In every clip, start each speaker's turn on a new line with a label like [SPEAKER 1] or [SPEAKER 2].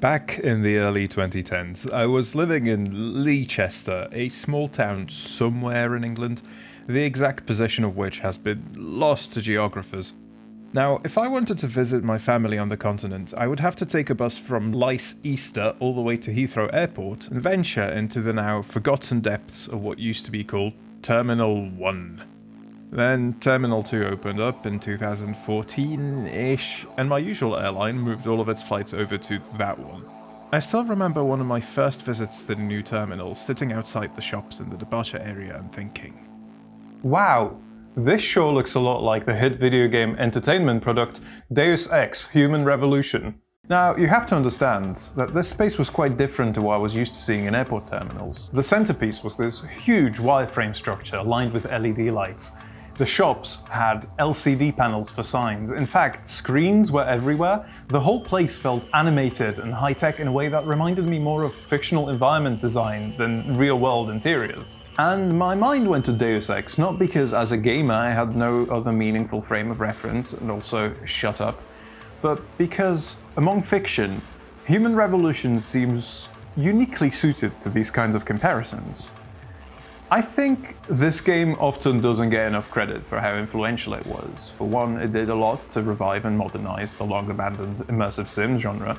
[SPEAKER 1] Back in the early 2010s, I was living in Leicester, a small town somewhere in England, the exact position of which has been lost to geographers. Now, if I wanted to visit my family on the continent, I would have to take a bus from Leicester all the way to Heathrow Airport and venture into the now forgotten depths of what used to be called Terminal 1. Then Terminal 2 opened up in 2014-ish, and my usual airline moved all of its flights over to that one. I still remember one of my first visits to the new terminal, sitting outside the shops in the departure area and thinking,
[SPEAKER 2] Wow, this sure looks a lot like the hit video game entertainment product Deus Ex Human Revolution. Now, you have to understand that this space was quite different to what I was used to seeing in airport terminals. The centerpiece was this huge wireframe structure lined with LED lights. The shops had LCD panels for signs. In fact, screens were everywhere. The whole place felt animated and high-tech in a way that reminded me more of fictional environment design than real-world interiors. And my mind went to Deus Ex, not because as a gamer I had no other meaningful frame of reference, and also shut up, but because, among fiction, Human Revolution seems uniquely suited to these kinds of comparisons. I think this game often doesn't get enough credit for how influential it was. For one, it did a lot to revive and modernize the long-abandoned immersive sim genre,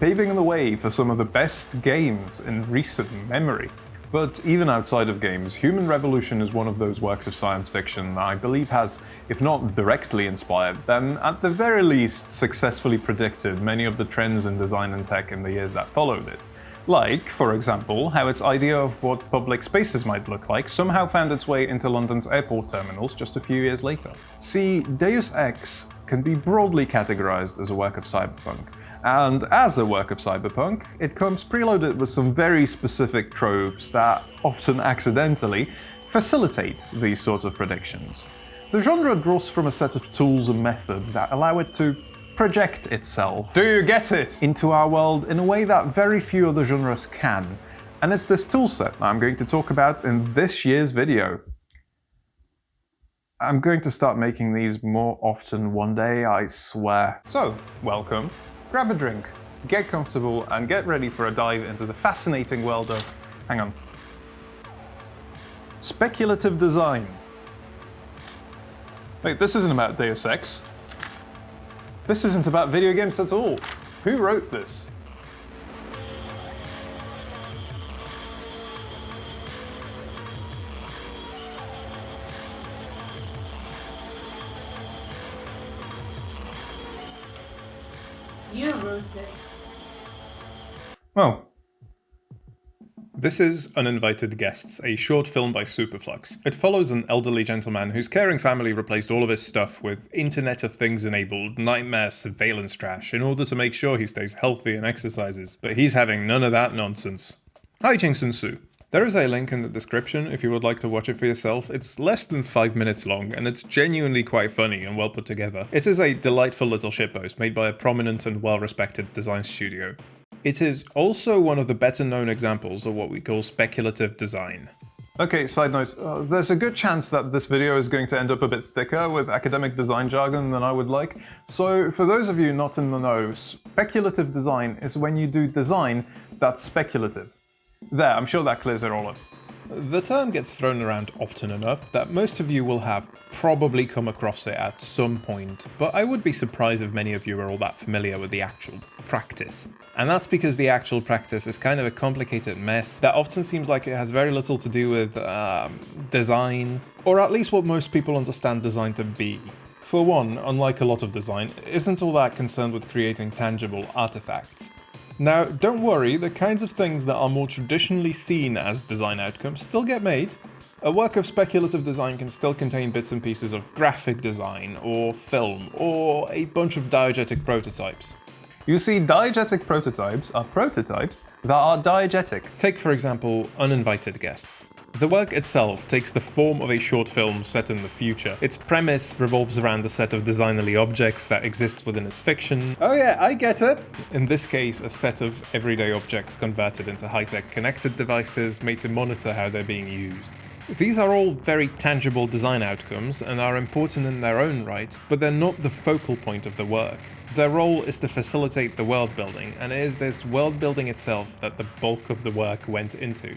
[SPEAKER 2] paving the way for some of the best games in recent memory. But even outside of games, Human Revolution is one of those works of science fiction that I believe has, if not directly inspired, then at the very least successfully predicted many of the trends in design and tech in the years that followed it. Like, for example, how its idea of what public spaces might look like somehow found its way into London's airport terminals just a few years later. See, Deus Ex can be broadly categorized as a work of cyberpunk, and as a work of cyberpunk, it comes preloaded with some very specific tropes that, often accidentally, facilitate these sorts of predictions. The genre draws from a set of tools and methods that allow it to project itself. Do you get it? Into our world in a way that very few other genres can. And it's this toolset that I'm going to talk about in this year's video. I'm going to start making these more often one day, I swear. So, welcome. Grab a drink, get comfortable, and get ready for a dive into the fascinating world of... hang on. Speculative design. Wait, this isn't about Deus Ex. This isn't about video games at all. Who wrote this?
[SPEAKER 3] You wrote it.
[SPEAKER 2] Oh,
[SPEAKER 1] This is Uninvited Guests, a short film by Superflux. It follows an elderly gentleman whose caring family replaced all of his stuff with Internet of Things enabled nightmare surveillance trash in order to make sure he stays healthy and exercises, but he's having none of that nonsense. Hi Jingsun Su. There is a link in the description if you would like to watch it for yourself. It's less than 5 minutes long and it's genuinely quite funny and well put together. It is a delightful little shitpost made by a prominent and well respected design studio. It is also one of the better known examples of what we call speculative design.
[SPEAKER 2] Okay, side note, uh, there's a good chance that this video is going to end up a bit thicker with academic design jargon than I would like. So for those of you not in the know, speculative design is when you do design that's speculative. There, I'm sure that clears it all up.
[SPEAKER 1] The term gets thrown around often enough that most of you will have probably come across it at some point, but I would be surprised if many of you are all that familiar with the actual practice. And that's because the actual practice is kind of a complicated mess that often seems like it has very little to do with um, design, or at least what most people understand design to be. For one, unlike a lot of design, isn't all that concerned with creating tangible artifacts. Now, don't worry, the kinds of things that are more traditionally seen as design outcomes still get made. A work of speculative design can still contain bits and pieces of graphic design, or film, or a bunch of diegetic prototypes.
[SPEAKER 2] You see, diegetic prototypes are prototypes that are diegetic.
[SPEAKER 1] Take, for example, Uninvited Guests. The work itself takes the form of a short film set in the future. Its premise revolves around a set of designerly objects that exist within its fiction.
[SPEAKER 2] Oh yeah, I get it.
[SPEAKER 1] In this case, a set of everyday objects converted into high-tech connected devices made to monitor how they're being used. These are all very tangible design outcomes and are important in their own right, but they're not the focal point of the work. Their role is to facilitate the world building, and it is this world building itself that the bulk of the work went into.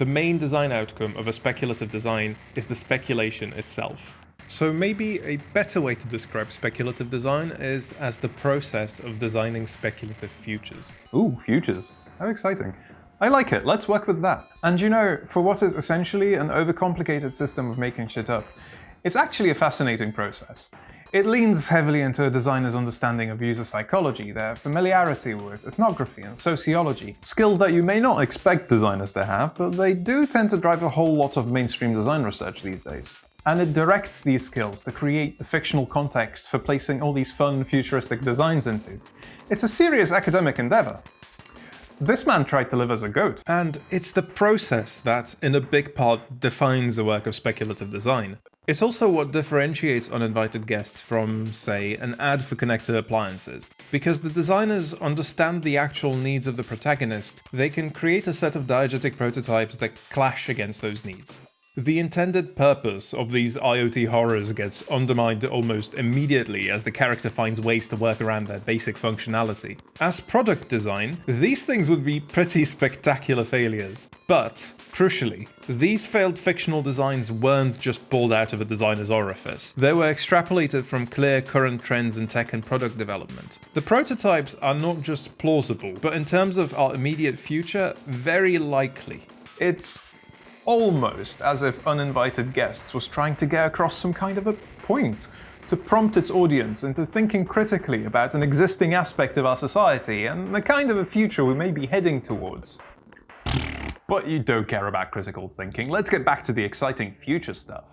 [SPEAKER 1] The main design outcome of a speculative design is the speculation itself. So maybe a better way to describe speculative design is as the process of designing speculative futures.
[SPEAKER 2] Ooh, futures. How exciting. I like it, let's work with that. And you know, for what is essentially an overcomplicated system of making shit up, it's actually a fascinating process. It leans heavily into a designer's understanding of user psychology, their familiarity with ethnography and sociology, skills that you may not expect designers to have, but they do tend to drive a whole lot of mainstream design research these days. And it directs these skills to create the fictional context for placing all these fun, futuristic designs into. It's a serious academic endeavor. This man tried to live as a goat.
[SPEAKER 1] And it's the process that, in a big part, defines the work of speculative design. It's also what differentiates uninvited guests from, say, an ad for connected appliances. Because the designers understand the actual needs of the protagonist, they can create a set of diegetic prototypes that clash against those needs. The intended purpose of these IoT horrors gets undermined almost immediately as the character finds ways to work around their basic functionality. As product design, these things would be pretty spectacular failures. But, crucially, these failed fictional designs weren't just pulled out of a designer's orifice. They were extrapolated from clear current trends in tech and product development. The prototypes are not just plausible, but in terms of our immediate future, very likely.
[SPEAKER 2] It's almost as if Uninvited Guests was trying to get across some kind of a point, to prompt its audience into thinking critically about an existing aspect of our society and the kind of a future we may be heading towards. But you don't care about critical thinking, let's get back to the exciting future stuff.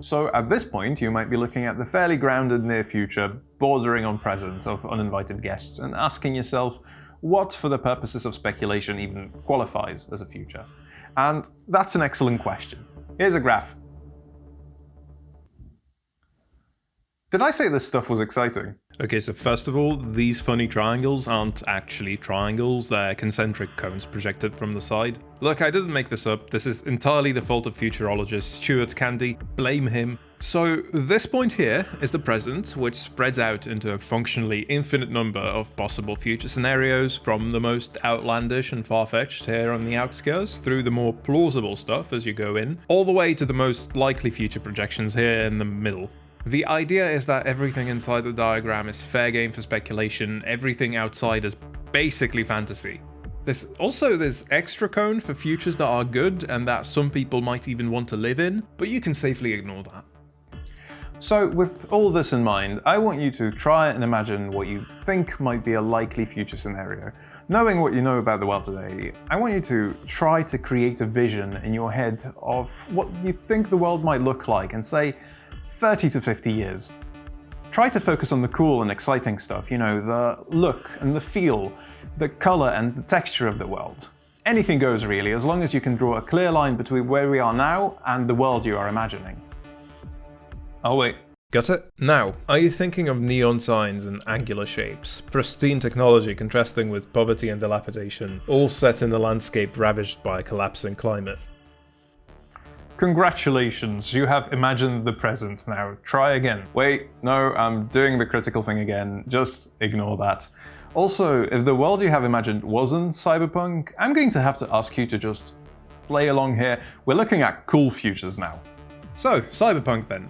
[SPEAKER 2] So at this point, you might be looking at the fairly grounded near future, bordering on present of uninvited guests, and asking yourself, what for the purposes of speculation even qualifies as a future? And that's an excellent question. Here's a graph. Did I say this stuff was exciting?
[SPEAKER 1] Okay, so first of all, these funny triangles aren't actually triangles, they're concentric cones projected from the side. Look, I didn't make this up, this is entirely the fault of futurologist Stuart Candy, blame him. So this point here is the present, which spreads out into a functionally infinite number of possible future scenarios, from the most outlandish and far-fetched here on the outskirts, through the more plausible stuff as you go in, all the way to the most likely future projections here in the middle. The idea is that everything inside the diagram is fair game for speculation, everything outside is basically fantasy. There's also this extra cone for futures that are good and that some people might even want to live in, but you can safely ignore that.
[SPEAKER 2] So with all this in mind, I want you to try and imagine what you think might be a likely future scenario. Knowing what you know about the world today, I want you to try to create a vision in your head of what you think the world might look like in say 30 to 50 years. Try to focus on the cool and exciting stuff, you know, the look and the feel, the color and the texture of the world. Anything goes really, as long as you can draw a clear line between where we are now and the world you are imagining. Oh wait.
[SPEAKER 1] Got it? Now, are you thinking of neon signs and angular shapes, pristine technology contrasting with poverty and dilapidation, all set in a landscape ravaged by a collapsing climate?
[SPEAKER 2] Congratulations, you have imagined the present. Now try again. Wait, no, I'm doing the critical thing again. Just ignore that. Also, if the world you have imagined wasn't cyberpunk, I'm going to have to ask you to just play along here. We're looking at cool futures now.
[SPEAKER 1] So, cyberpunk then.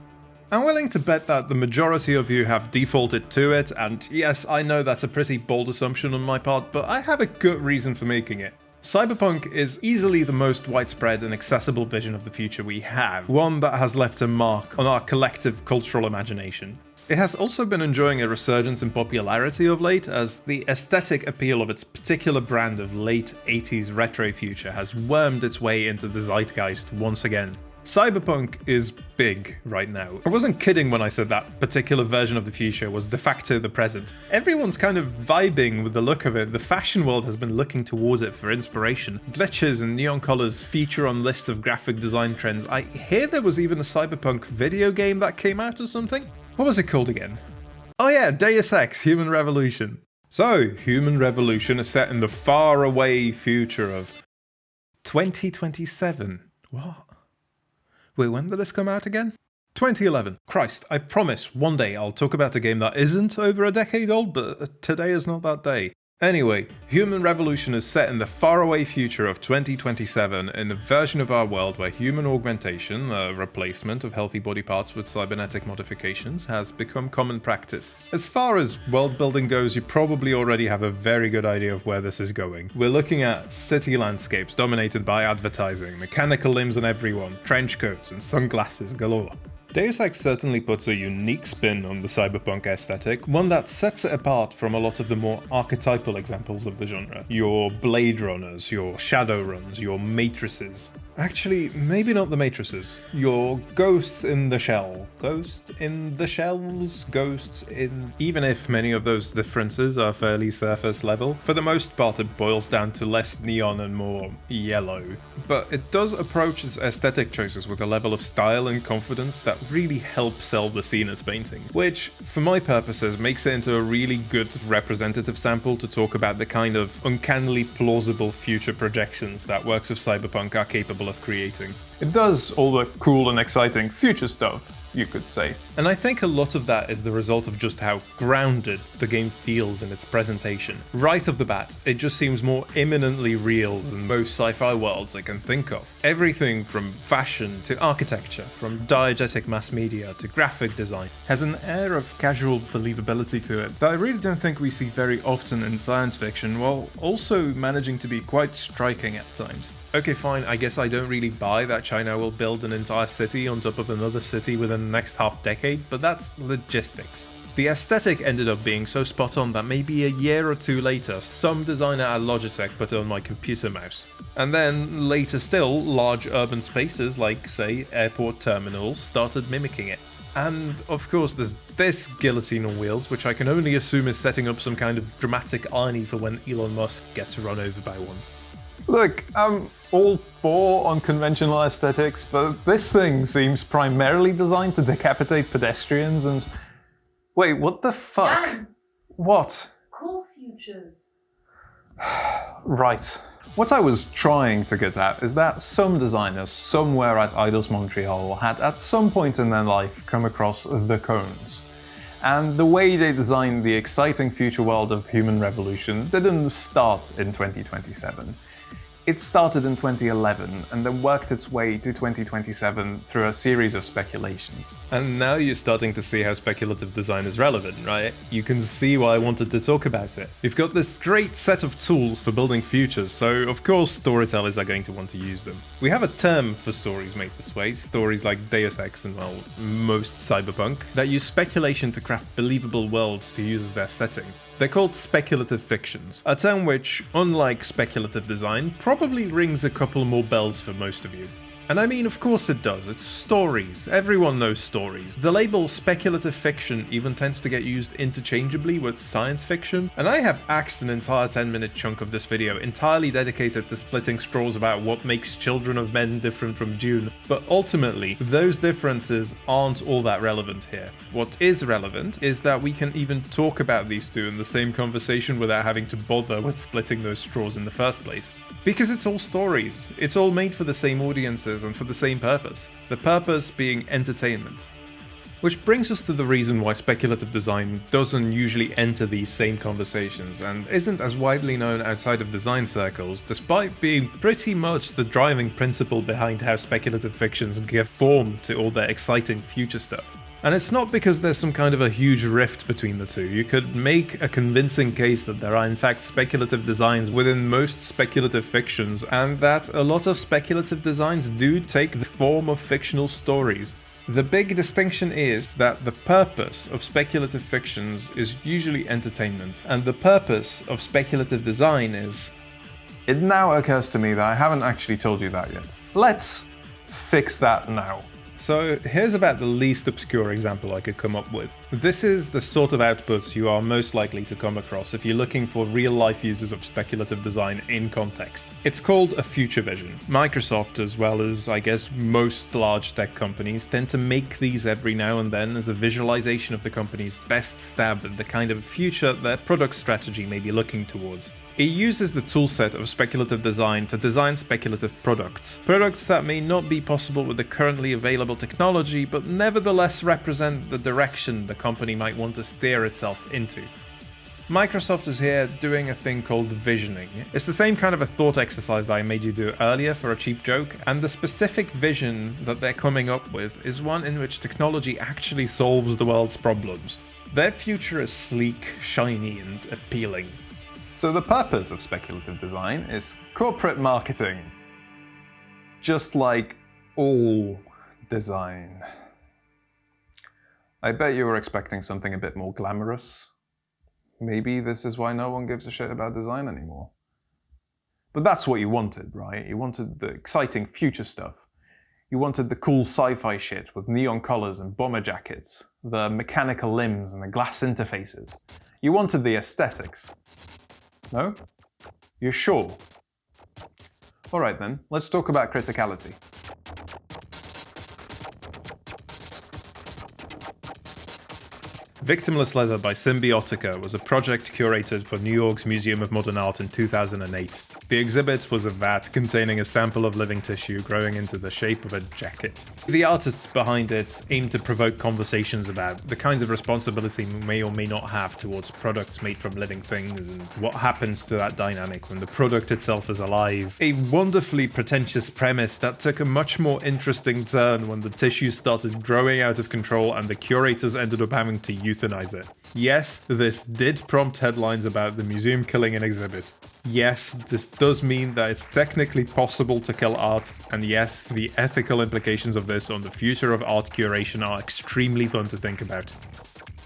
[SPEAKER 1] I'm willing to bet that the majority of you have defaulted to it, and yes, I know that's a pretty bold assumption on my part, but I have a good reason for making it. Cyberpunk is easily the most widespread and accessible vision of the future we have, one that has left a mark on our collective cultural imagination. It has also been enjoying a resurgence in popularity of late as the aesthetic appeal of its particular brand of late 80s retro future has wormed its way into the zeitgeist once again. Cyberpunk is big right now. I wasn't kidding when I said that particular version of the future was de facto the present. Everyone's kind of vibing with the look of it. The fashion world has been looking towards it for inspiration. Glitches and neon colors feature on lists of graphic design trends. I hear there was even a Cyberpunk video game that came out or something. What was it called again? Oh yeah, Deus Ex Human Revolution. So, Human Revolution is set in the faraway future of 2027. What? Wait, when did this come out again? 2011. Christ, I promise one day I'll talk about a game that isn't over a decade old, but today is not that day. Anyway, Human Revolution is set in the faraway future of 2027 in a version of our world where human augmentation, a replacement of healthy body parts with cybernetic modifications, has become common practice. As far as world building goes, you probably already have a very good idea of where this is going. We're looking at city landscapes dominated by advertising, mechanical limbs on everyone, trench coats and sunglasses galore. Deus Ex certainly puts a unique spin on the cyberpunk aesthetic, one that sets it apart from a lot of the more archetypal examples of the genre. Your Blade Runners, your Shadowruns, your Matrices. Actually, maybe not the Matrices. Your Ghosts in the Shell. Ghost in the Shells? Ghosts in... Even if many of those differences are fairly surface level, for the most part it boils down to less neon and more yellow. But it does approach its aesthetic choices with a level of style and confidence that really helps sell the scene it's painting, which, for my purposes, makes it into a really good representative sample to talk about the kind of uncannily plausible future projections that works of cyberpunk are capable of creating.
[SPEAKER 2] It does all the cool and exciting future stuff, you could say.
[SPEAKER 1] And I think a lot of that is the result of just how grounded the game feels in its presentation. Right off the bat, it just seems more imminently real than most sci-fi worlds I can think of. Everything from fashion to architecture, from diegetic mass media to graphic design, has an air of casual believability to it that I really don't think we see very often in science fiction, while also managing to be quite striking at times. Okay fine, I guess I don't really buy that China will build an entire city on top of another city within next half decade, but that's logistics. The aesthetic ended up being so spot on that maybe a year or two later, some designer at Logitech put it on my computer mouse. And then, later still, large urban spaces like, say, airport terminals started mimicking it. And of course there's this guillotine on wheels, which I can only assume is setting up some kind of dramatic irony for when Elon Musk gets run over by one.
[SPEAKER 2] Look, I'm all for unconventional aesthetics, but this thing seems primarily designed to decapitate pedestrians and... Wait, what the fuck?
[SPEAKER 3] Jan,
[SPEAKER 2] What?
[SPEAKER 3] cool futures.
[SPEAKER 2] Right. What I was trying to get at is that some designers somewhere at Eidos Montreal had at some point in their life come across the cones. And the way they designed the exciting future world of human revolution didn't start in 2027. It started in 2011 and then worked its way to 2027 through a series of speculations.
[SPEAKER 1] And now you're starting to see how speculative design is relevant, right? You can see why I wanted to talk about it. We've got this great set of tools for building futures, so of course storytellers are going to want to use them. We have a term for stories made this way, stories like Deus Ex and, well, most cyberpunk, that use speculation to craft believable worlds to use as their setting. They're called speculative fictions, a term which, unlike speculative design, probably rings a couple more bells for most of you. And I mean, of course it does, it's stories, everyone knows stories. The label speculative fiction even tends to get used interchangeably with science fiction, and I have axed an entire 10 minute chunk of this video entirely dedicated to splitting straws about what makes Children of Men different from Dune, but ultimately, those differences aren't all that relevant here. What is relevant is that we can even talk about these two in the same conversation without having to bother with splitting those straws in the first place. Because it's all stories, it's all made for the same audiences and for the same purpose, the purpose being entertainment. Which brings us to the reason why speculative design doesn't usually enter these same conversations and isn't as widely known outside of design circles, despite being pretty much the driving principle behind how speculative fictions give form to all their exciting future stuff. And it's not because there's some kind of a huge rift between the two. You could make a convincing case that there are in fact speculative designs within most speculative fictions, and that a lot of speculative designs do take the form of fictional stories. The big distinction is that the purpose of speculative fictions is usually entertainment, and the purpose of speculative design is
[SPEAKER 2] It now occurs to me that I haven't actually told you that yet. Let's fix that now.
[SPEAKER 1] So here's about the least obscure example I could come up with. This is the sort of outputs you are most likely to come across if you're looking for real-life uses of speculative design in context. It's called a future vision. Microsoft, as well as I guess most large tech companies, tend to make these every now and then as a visualization of the company's best stab at the kind of future their product strategy may be looking towards. It uses the toolset of speculative design to design speculative products. Products that may not be possible with the currently available technology, but nevertheless represent the direction the company might want to steer itself into. Microsoft is here doing a thing called visioning. It's the same kind of a thought exercise that I made you do earlier for a cheap joke, and the specific vision that they're coming up with is one in which technology actually solves the world's problems. Their future is sleek, shiny, and appealing.
[SPEAKER 2] So the purpose of speculative design is corporate marketing. Just like all design. I bet you were expecting something a bit more glamorous. Maybe this is why no one gives a shit about design anymore. But that's what you wanted, right? You wanted the exciting future stuff. You wanted the cool sci-fi shit with neon colors and bomber jackets, the mechanical limbs and the glass interfaces. You wanted the aesthetics. No? You're sure? Alright then, let's talk about criticality.
[SPEAKER 1] Victimless Leather by Symbiotica was a project curated for New York's Museum of Modern Art in 2008. The exhibit was a vat containing a sample of living tissue growing into the shape of a jacket. The artists behind it aimed to provoke conversations about the kinds of responsibility we may or may not have towards products made from living things and what happens to that dynamic when the product itself is alive. A wonderfully pretentious premise that took a much more interesting turn when the tissue started growing out of control and the curators ended up having to euthanize it. Yes, this did prompt headlines about the museum killing an exhibit. Yes, this does mean that it's technically possible to kill art, and yes, the ethical implications of this on the future of art curation are extremely fun to think about.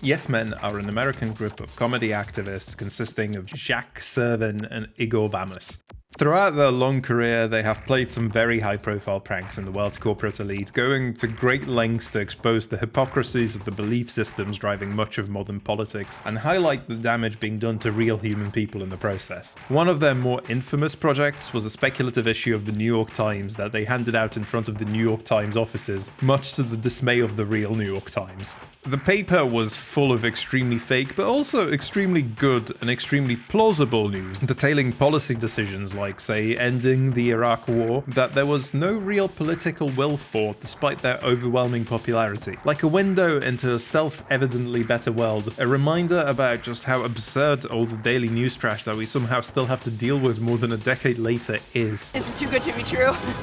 [SPEAKER 1] Yes Men are an American group of comedy activists consisting of Jacques Servin and Igor Vamos. Throughout their long career, they have played some very high profile pranks in the world's corporate elite, going to great lengths to expose the hypocrisies of the belief systems driving much of modern politics, and highlight the damage being done to real human people in the process. One of their more infamous projects was a speculative issue of the New York Times that they handed out in front of the New York Times offices, much to the dismay of the real New York Times. The paper was full of extremely fake, but also extremely good and extremely plausible news, detailing policy decisions like, say, ending the Iraq War, that there was no real political will for, despite their overwhelming popularity. Like a window into a self-evidently better world, a reminder about just how absurd all the daily news trash that we somehow still have to deal with more than a decade later is.
[SPEAKER 4] This is too good to be true,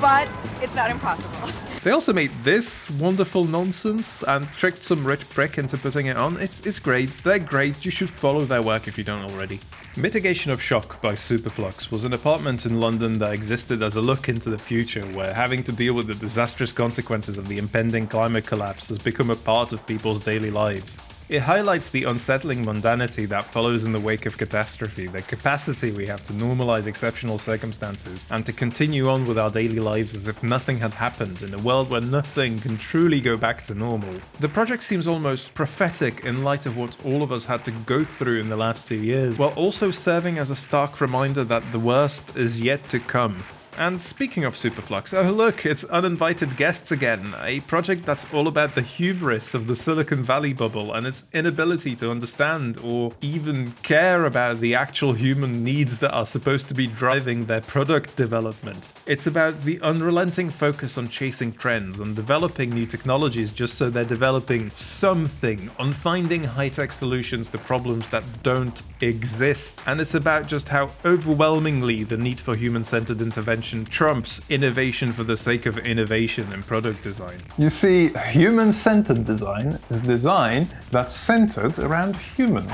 [SPEAKER 4] but it's not impossible.
[SPEAKER 1] They also made this wonderful nonsense and tricked some rich prick into putting it on. It's, it's great, they're great, you should follow their work if you don't already. Mitigation of Shock by Superflux was an apartment in London that existed as a look into the future where having to deal with the disastrous consequences of the impending climate collapse has become a part of people's daily lives. It highlights the unsettling mundanity that follows in the wake of catastrophe, the capacity we have to normalize exceptional circumstances, and to continue on with our daily lives as if nothing had happened in a world where nothing can truly go back to normal. The project seems almost prophetic in light of what all of us had to go through in the last two years, while also serving as a stark reminder that the worst is yet to come. And speaking of Superflux, oh look, it's Uninvited Guests again, a project that's all about the hubris of the Silicon Valley bubble and its inability to understand or even care about the actual human needs that are supposed to be driving their product development. It's about the unrelenting focus on chasing trends, on developing new technologies just so they're developing something, on finding high-tech solutions to problems that don't exist. And it's about just how overwhelmingly the need for human-centered intervention trumps innovation for the sake of innovation in product design.
[SPEAKER 2] You see, human-centered design is design that's centered around humans.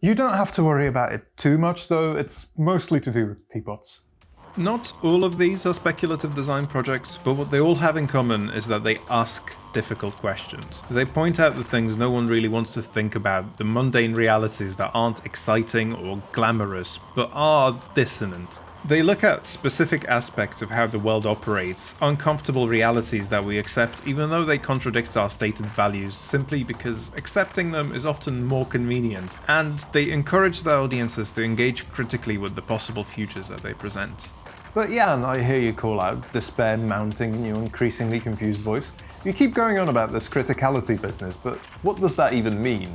[SPEAKER 2] You don't have to worry about it too much though, it's mostly to do with teapots.
[SPEAKER 1] Not all of these are speculative design projects, but what they all have in common is that they ask difficult questions. They point out the things no one really wants to think about, the mundane realities that aren't exciting or glamorous, but are dissonant.
[SPEAKER 5] They look at specific aspects of how the world operates, uncomfortable realities that we accept even though they contradict our stated values simply because accepting them is often more convenient, and they encourage their audiences to engage critically with the possible futures that they present.
[SPEAKER 1] But yeah, and I hear you call out despair mounting in your increasingly confused voice. You keep going on about this criticality business, but what does that even mean?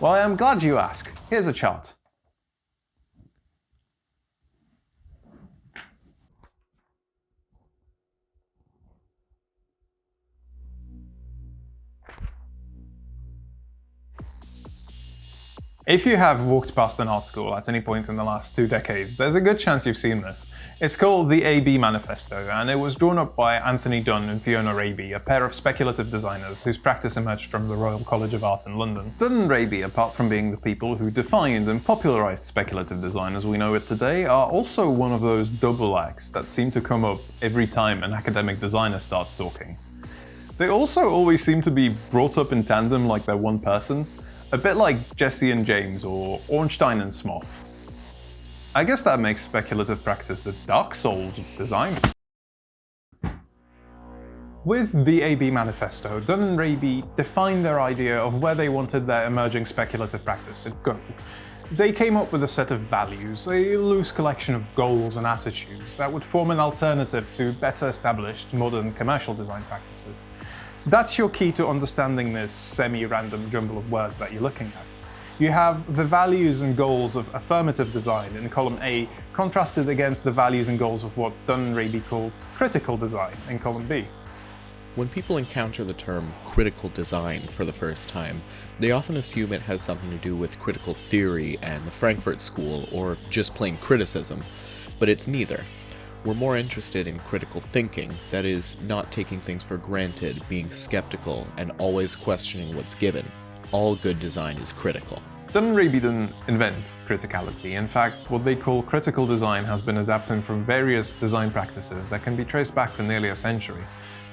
[SPEAKER 1] Well, I am glad you ask. Here's a chart. If you have walked past an art school at any point in the last two decades, there's a good chance you've seen this. It's called the AB Manifesto, and it was drawn up by Anthony Dunne and Fiona Raby, a pair of speculative designers whose practice emerged from the Royal College of Art in London. Dunne and Raby, apart from being the people who defined and popularized speculative design as we know it today, are also one of those double acts that seem to come up every time an academic designer starts talking. They also always seem to be brought up in tandem like they're one person, a bit like Jesse and James or Ornstein and Smough. I guess that makes speculative practice the dark souls design. With the AB Manifesto, Dunne and Raby defined their idea of where they wanted their emerging speculative practice to go. They came up with a set of values, a loose collection of goals and attitudes that would form an alternative to better established modern commercial design practices. That's your key to understanding this semi-random jumble of words that you're looking at. You have the values and goals of affirmative design in column A contrasted against the values and goals of what Dunne and Raby called critical design in column B.
[SPEAKER 6] When people encounter the term critical design for the first time, they often assume it has something to do with critical theory and the Frankfurt School, or just plain criticism, but it's neither. We're more interested in critical thinking, that is, not taking things for granted, being skeptical, and always questioning what's given. All good design is critical.
[SPEAKER 1] Raby didn't invent criticality. In fact, what they call critical design has been adapted from various design practices that can be traced back to nearly a century.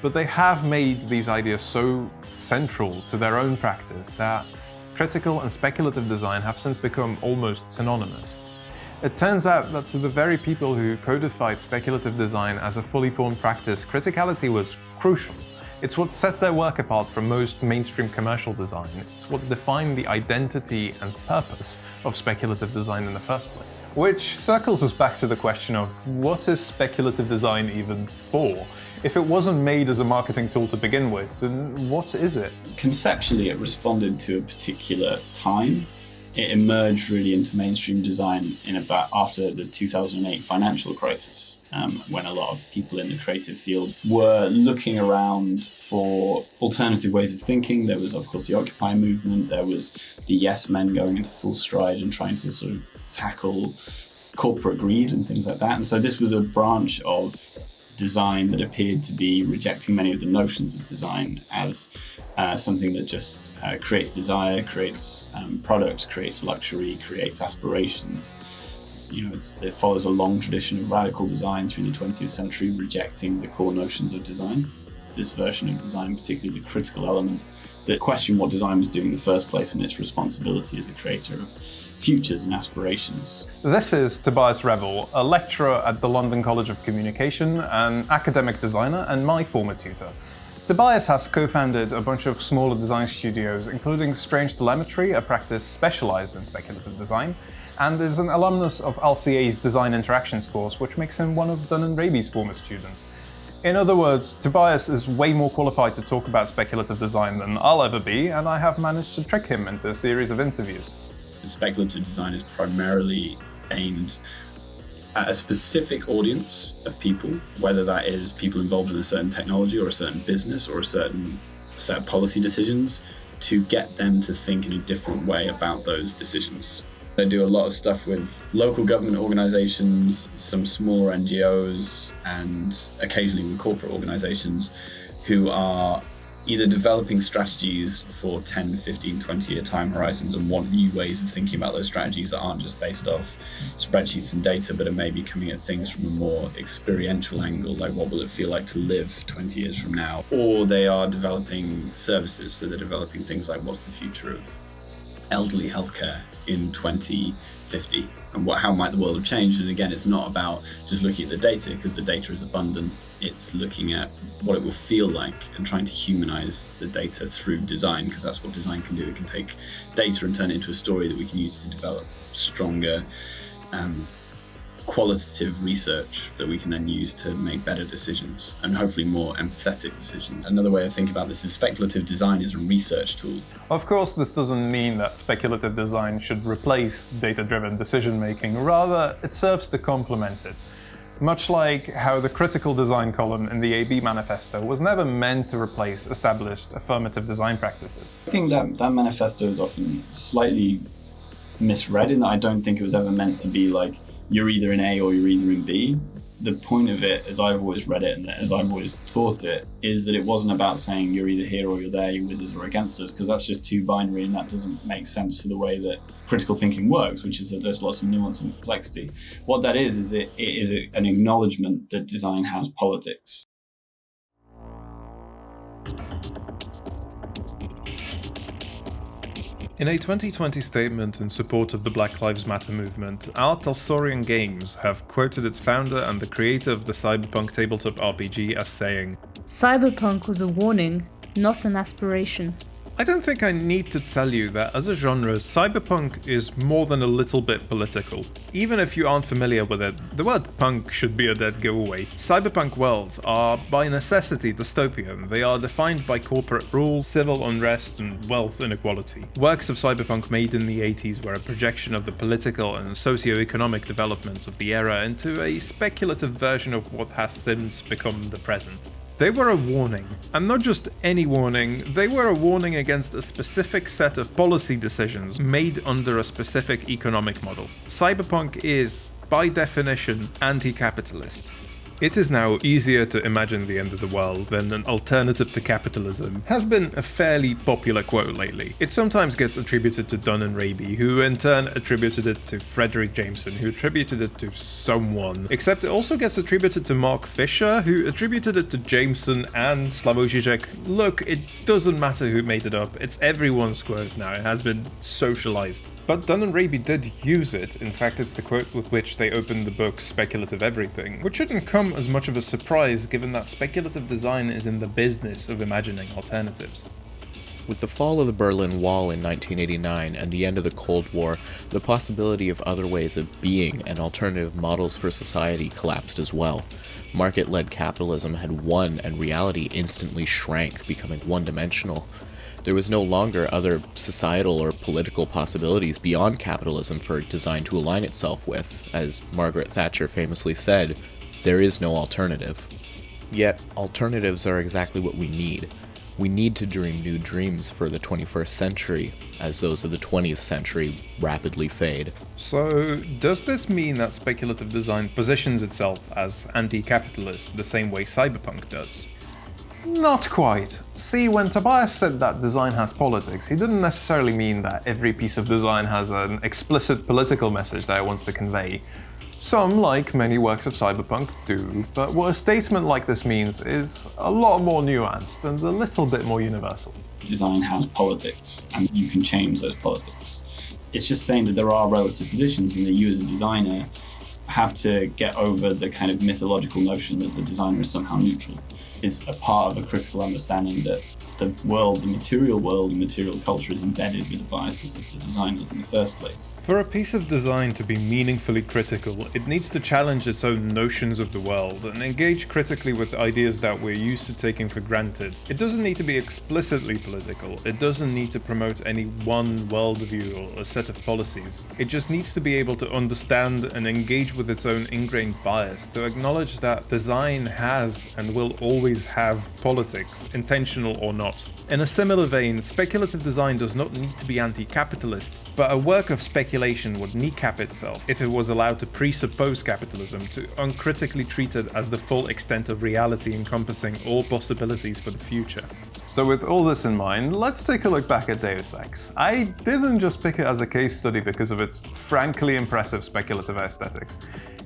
[SPEAKER 1] But they have made these ideas so central to their own practice that critical and speculative design have since become almost synonymous. It turns out that to the very people who codified speculative design as a fully formed practice, criticality was crucial. It's what set their work apart from most mainstream commercial design. It's what defined the identity and purpose of speculative design in the first place. Which circles us back to the question of what is speculative design even for? If it wasn't made as a marketing tool to begin with, then what is it?
[SPEAKER 7] Conceptually, it responded to a particular time it emerged really into mainstream design in about after the 2008 financial crisis, um, when a lot of people in the creative field were looking around for alternative ways of thinking. There was, of course, the Occupy movement. There was the Yes Men going into full stride and trying to sort of tackle corporate greed and things like that. And so this was a branch of design that appeared to be rejecting many of the notions of design as uh, something that just uh, creates desire, creates um, product, creates luxury, creates aspirations. It's, you know, it follows a long tradition of radical design through the 20th century, rejecting the core notions of design. This version of design, particularly the critical element, that question what design was doing in the first place and its responsibility as a creator of futures and aspirations.
[SPEAKER 1] This is Tobias Revell, a lecturer at the London College of Communication, an academic designer, and my former tutor. Tobias has co-founded a bunch of smaller design studios, including Strange Telemetry, a practice specialized in speculative design, and is an alumnus of RCA's Design Interactions course, which makes him one of Dunne and Raby's former students. In other words, Tobias is way more qualified to talk about speculative design than I'll ever be, and I have managed to trick him into a series of interviews
[SPEAKER 7] speculative design is primarily aimed at a specific audience of people, whether that is people involved in a certain technology or a certain business or a certain set of policy decisions, to get them to think in a different way about those decisions. I do a lot of stuff with local government organizations, some smaller NGOs, and occasionally with corporate organizations who are either developing strategies for 10, 15, 20 year time horizons and want new ways of thinking about those strategies that aren't just based off spreadsheets and data, but are maybe coming at things from a more experiential angle, like what will it feel like to live 20 years from now? Or they are developing services, so they're developing things like what's the future of elderly healthcare in 2050 and what, how might the world have changed. And again, it's not about just looking at the data because the data is abundant. It's looking at what it will feel like and trying to humanize the data through design because that's what design can do. It can take data and turn it into a story that we can use to develop stronger um, qualitative research that we can then use to make better decisions and hopefully more empathetic decisions. Another way of thinking about this is speculative design is a research tool.
[SPEAKER 2] Of course, this doesn't mean that speculative design should replace data-driven decision making, rather it serves to complement it. Much like how the critical design column in the AB manifesto was never meant to replace established affirmative design practices.
[SPEAKER 7] I think that, that manifesto is often slightly misread in that I don't think it was ever meant to be like you're either in A or you're either in B. The point of it, as I've always read it and as I've always taught it, is that it wasn't about saying you're either here or you're there, you're with us or against us, because that's just too binary and that doesn't make sense for the way that critical thinking works, which is that there's lots of nuance and complexity. What that is, is it, it is an acknowledgement that design has politics.
[SPEAKER 1] In a 2020 statement in support of the Black Lives Matter movement, R. Talsorian Games have quoted its founder and the creator of the cyberpunk tabletop RPG as saying,
[SPEAKER 8] Cyberpunk was a warning, not an aspiration.
[SPEAKER 1] I don't think I need to tell you that as a genre, cyberpunk is more than a little bit political. Even if you aren't familiar with it, the word punk should be a dead giveaway. Cyberpunk worlds are by necessity dystopian. They are defined by corporate rule, civil unrest, and wealth inequality. Works of cyberpunk made in the 80s were a projection of the political and socio-economic developments of the era into a speculative version of what has since become the present. They were a warning, and not just any warning, they were a warning against a specific set of policy decisions made under a specific economic model. Cyberpunk is, by definition, anti-capitalist. It is now easier to imagine the end of the world than an alternative to capitalism has been a fairly popular quote lately. It sometimes gets attributed to Dunne and Raby, who in turn attributed it to Fredric Jameson, who attributed it to someone. Except it also gets attributed to Mark Fisher, who attributed it to Jameson and Slavoj Žižek. Look, it doesn't matter who made it up, it's everyone's quote now, it has been socialized. But Dunne and Raby did use it, in fact it's the quote with which they opened the book Speculative Everything, which shouldn't come as much of a surprise given that speculative design is in the business of imagining alternatives.
[SPEAKER 6] With the fall of the Berlin Wall in 1989 and the end of the Cold War, the possibility of other ways of being and alternative models for society collapsed as well. Market-led capitalism had won and reality instantly shrank, becoming one-dimensional. There was no longer other societal or political possibilities beyond capitalism for design to align itself with. As Margaret Thatcher famously said, there is no alternative. Yet, alternatives are exactly what we need. We need to dream new dreams for the 21st century, as those of the 20th century rapidly fade.
[SPEAKER 1] So, does this mean that speculative design positions itself as anti-capitalist the same way cyberpunk does?
[SPEAKER 2] Not quite. See, when Tobias said that design has politics, he didn't necessarily mean that every piece of design has an explicit political message that it wants to convey. Some, like many works of cyberpunk, do, but what a statement like this means is a lot more nuanced and a little bit more universal.
[SPEAKER 7] Design has politics, and you can change those politics. It's just saying that there are relative positions and that you as a designer have to get over the kind of mythological notion that the designer is somehow neutral. Is a part of a critical understanding that the world, the material world, and material culture is embedded with the biases of the designers in the first place.
[SPEAKER 1] For a piece of design to be meaningfully critical, it needs to challenge its own notions of the world and engage critically with ideas that we're used to taking for granted. It doesn't need to be explicitly political, it doesn't need to promote any one worldview or a set of policies. It just needs to be able to understand and engage with its own ingrained bias, to acknowledge that design has and will always have politics, intentional or not In a similar vein, speculative design does not need to be anti-capitalist, but a work of speculation would kneecap itself if it was allowed to presuppose capitalism, to uncritically treat it as the full extent of reality encompassing all possibilities for the future.
[SPEAKER 2] So with all this in mind, let's take a look back at Deus Ex. I didn't just pick it as a case study because of its frankly impressive speculative aesthetics.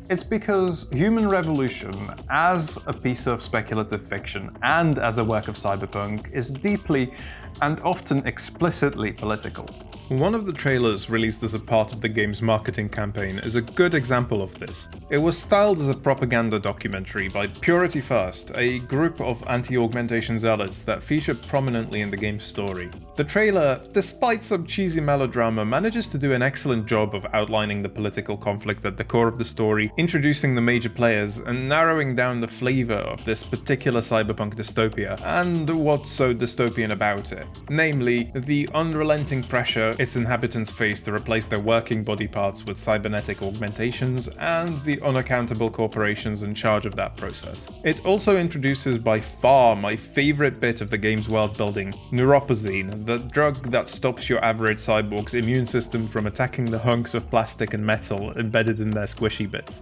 [SPEAKER 2] It's because Human Revolution, as a piece of speculative fiction and as a work of cyberpunk, is deeply and often explicitly political.
[SPEAKER 1] One of the trailers released as a part of the game's marketing campaign is a good example of this. It was styled as a propaganda documentary by Purity First, a group of anti-augmentation zealots that feature prominently in the game's story. The trailer, despite some cheesy melodrama, manages to do an excellent job of outlining the political conflict at the core of the story, introducing the major players, and narrowing down the flavour of this particular cyberpunk dystopia, and what's so dystopian about it. Namely, the unrelenting pressure its inhabitants face to replace their working body parts with cybernetic augmentations, and the unaccountable corporations in charge of that process. It also introduces by far my favourite bit of the game's world building, Neuropozyne, the drug that stops your average cyborg's immune system from attacking the hunks of plastic and metal embedded in their squishy bits.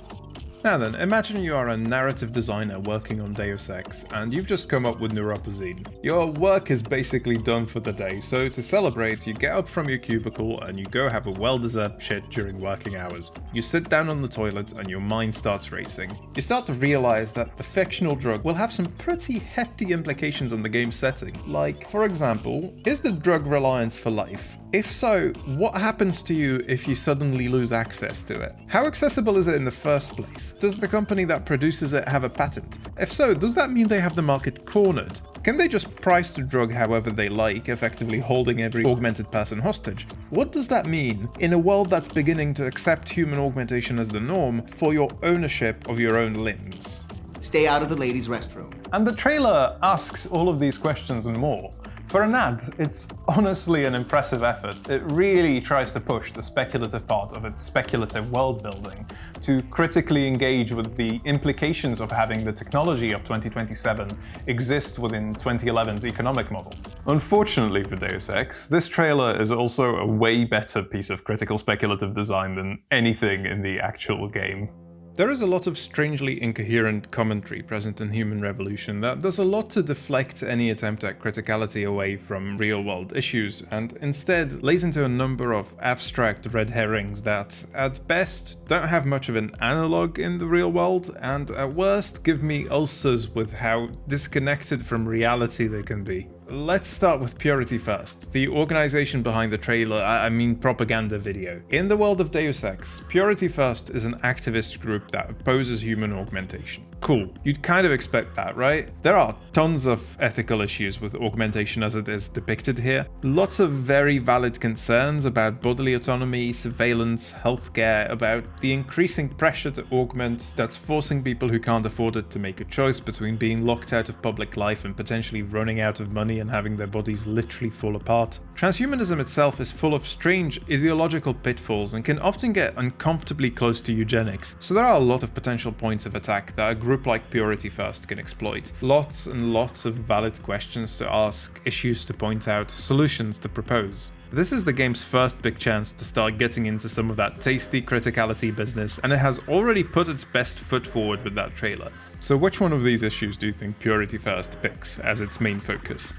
[SPEAKER 1] Now then, imagine you are a narrative designer working on Deus Ex, and you've just come up with Neuropozyne. Your work is basically done for the day, so to celebrate, you get up from your cubicle and you go have a well-deserved shit during working hours. You sit down on the toilet and your mind starts racing. You start to realize that the fictional drug will have some pretty hefty implications on the game's setting. Like, for example, is the drug reliance for life? If so, what happens to you if you suddenly lose access to it? How accessible is it in the first place? Does the company that produces it have a patent? If so, does that mean they have the market cornered? Can they just price the drug however they like, effectively holding every augmented person hostage? What does that mean in a world that's beginning to accept human augmentation as the norm for your ownership of your own limbs?
[SPEAKER 9] Stay out of the ladies' restroom.
[SPEAKER 2] And the trailer asks all of these questions and more. For an ad, it's honestly an impressive effort. It really tries to push the speculative part of its speculative world building to critically engage with the implications of having the technology of 2027 exist within 2011's economic model. Unfortunately for Deus Ex, this trailer is also a way better piece of critical speculative design than anything in the actual game.
[SPEAKER 1] There is a lot of strangely incoherent commentary present in Human Revolution that does a lot to deflect any attempt at criticality away from real-world issues, and instead lays into a number of abstract red herrings that, at best, don't have much of an analogue in the real world, and at worst give me ulcers with how disconnected from reality they can be. Let's start with Purity first, the organization behind the trailer, I mean propaganda video. In the world of Deus Ex, Purity First is an activist group that opposes human augmentation. Cool, you'd kind of expect that, right? There are tons of ethical issues with augmentation as it is depicted here. Lots of very valid concerns about bodily autonomy, surveillance, healthcare, about the increasing pressure to augment that's forcing people who can't afford it to make a choice between being locked out of public life and potentially running out of money and having their bodies literally fall apart. Transhumanism itself is full of strange ideological pitfalls and can often get uncomfortably close to eugenics, so there are a lot of potential points of attack that a group like Purity First can exploit. Lots and lots of valid questions to ask, issues to point out, solutions to propose. This is the game's first big chance to start getting into some of that tasty criticality business, and it has already put its best foot forward with that trailer. So which one of these issues do you think Purity First picks as its main focus?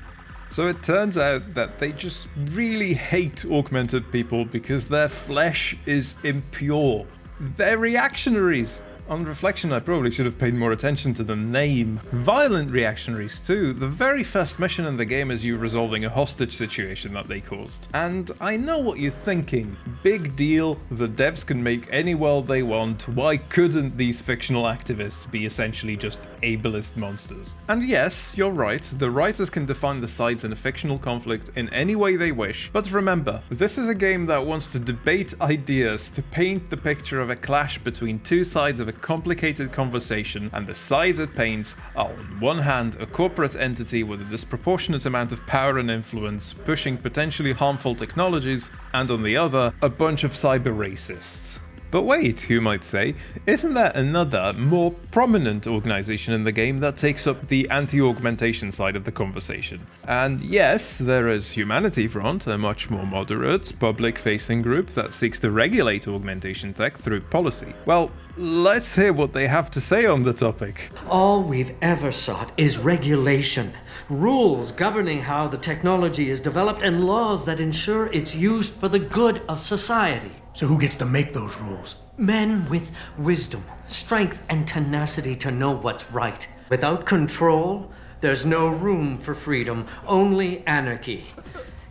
[SPEAKER 1] So it turns out that they just really hate augmented people because their flesh is impure. They're reactionaries. On reflection, I probably should have paid more attention to the name. Violent reactionaries too. The very first mission in the game is you resolving a hostage situation that they caused. And I know what you're thinking. Big deal, the devs can make any world they want, why couldn't these fictional activists be essentially just ableist monsters? And yes, you're right, the writers can define the sides in a fictional conflict in any way they wish, but remember, this is a game that wants to debate ideas, to paint the picture of a clash between two sides of a complicated conversation, and the sides it paints are on one hand a corporate entity with a disproportionate amount of power and influence pushing potentially harmful technologies, and on the other, a bunch of cyber racists. But wait, you might say, isn't there another, more prominent organization in the game that takes up the anti-augmentation side of the conversation? And yes, there is Humanity Front, a much more moderate, public-facing group that seeks to regulate augmentation tech through policy. Well, let's hear what they have to say on the topic.
[SPEAKER 10] All we've ever sought is regulation. Rules governing how the technology is developed and laws that ensure its use for the good of society.
[SPEAKER 11] So who gets to make those rules?
[SPEAKER 10] Men with wisdom, strength, and tenacity to know what's right. Without control, there's no room for freedom, only anarchy.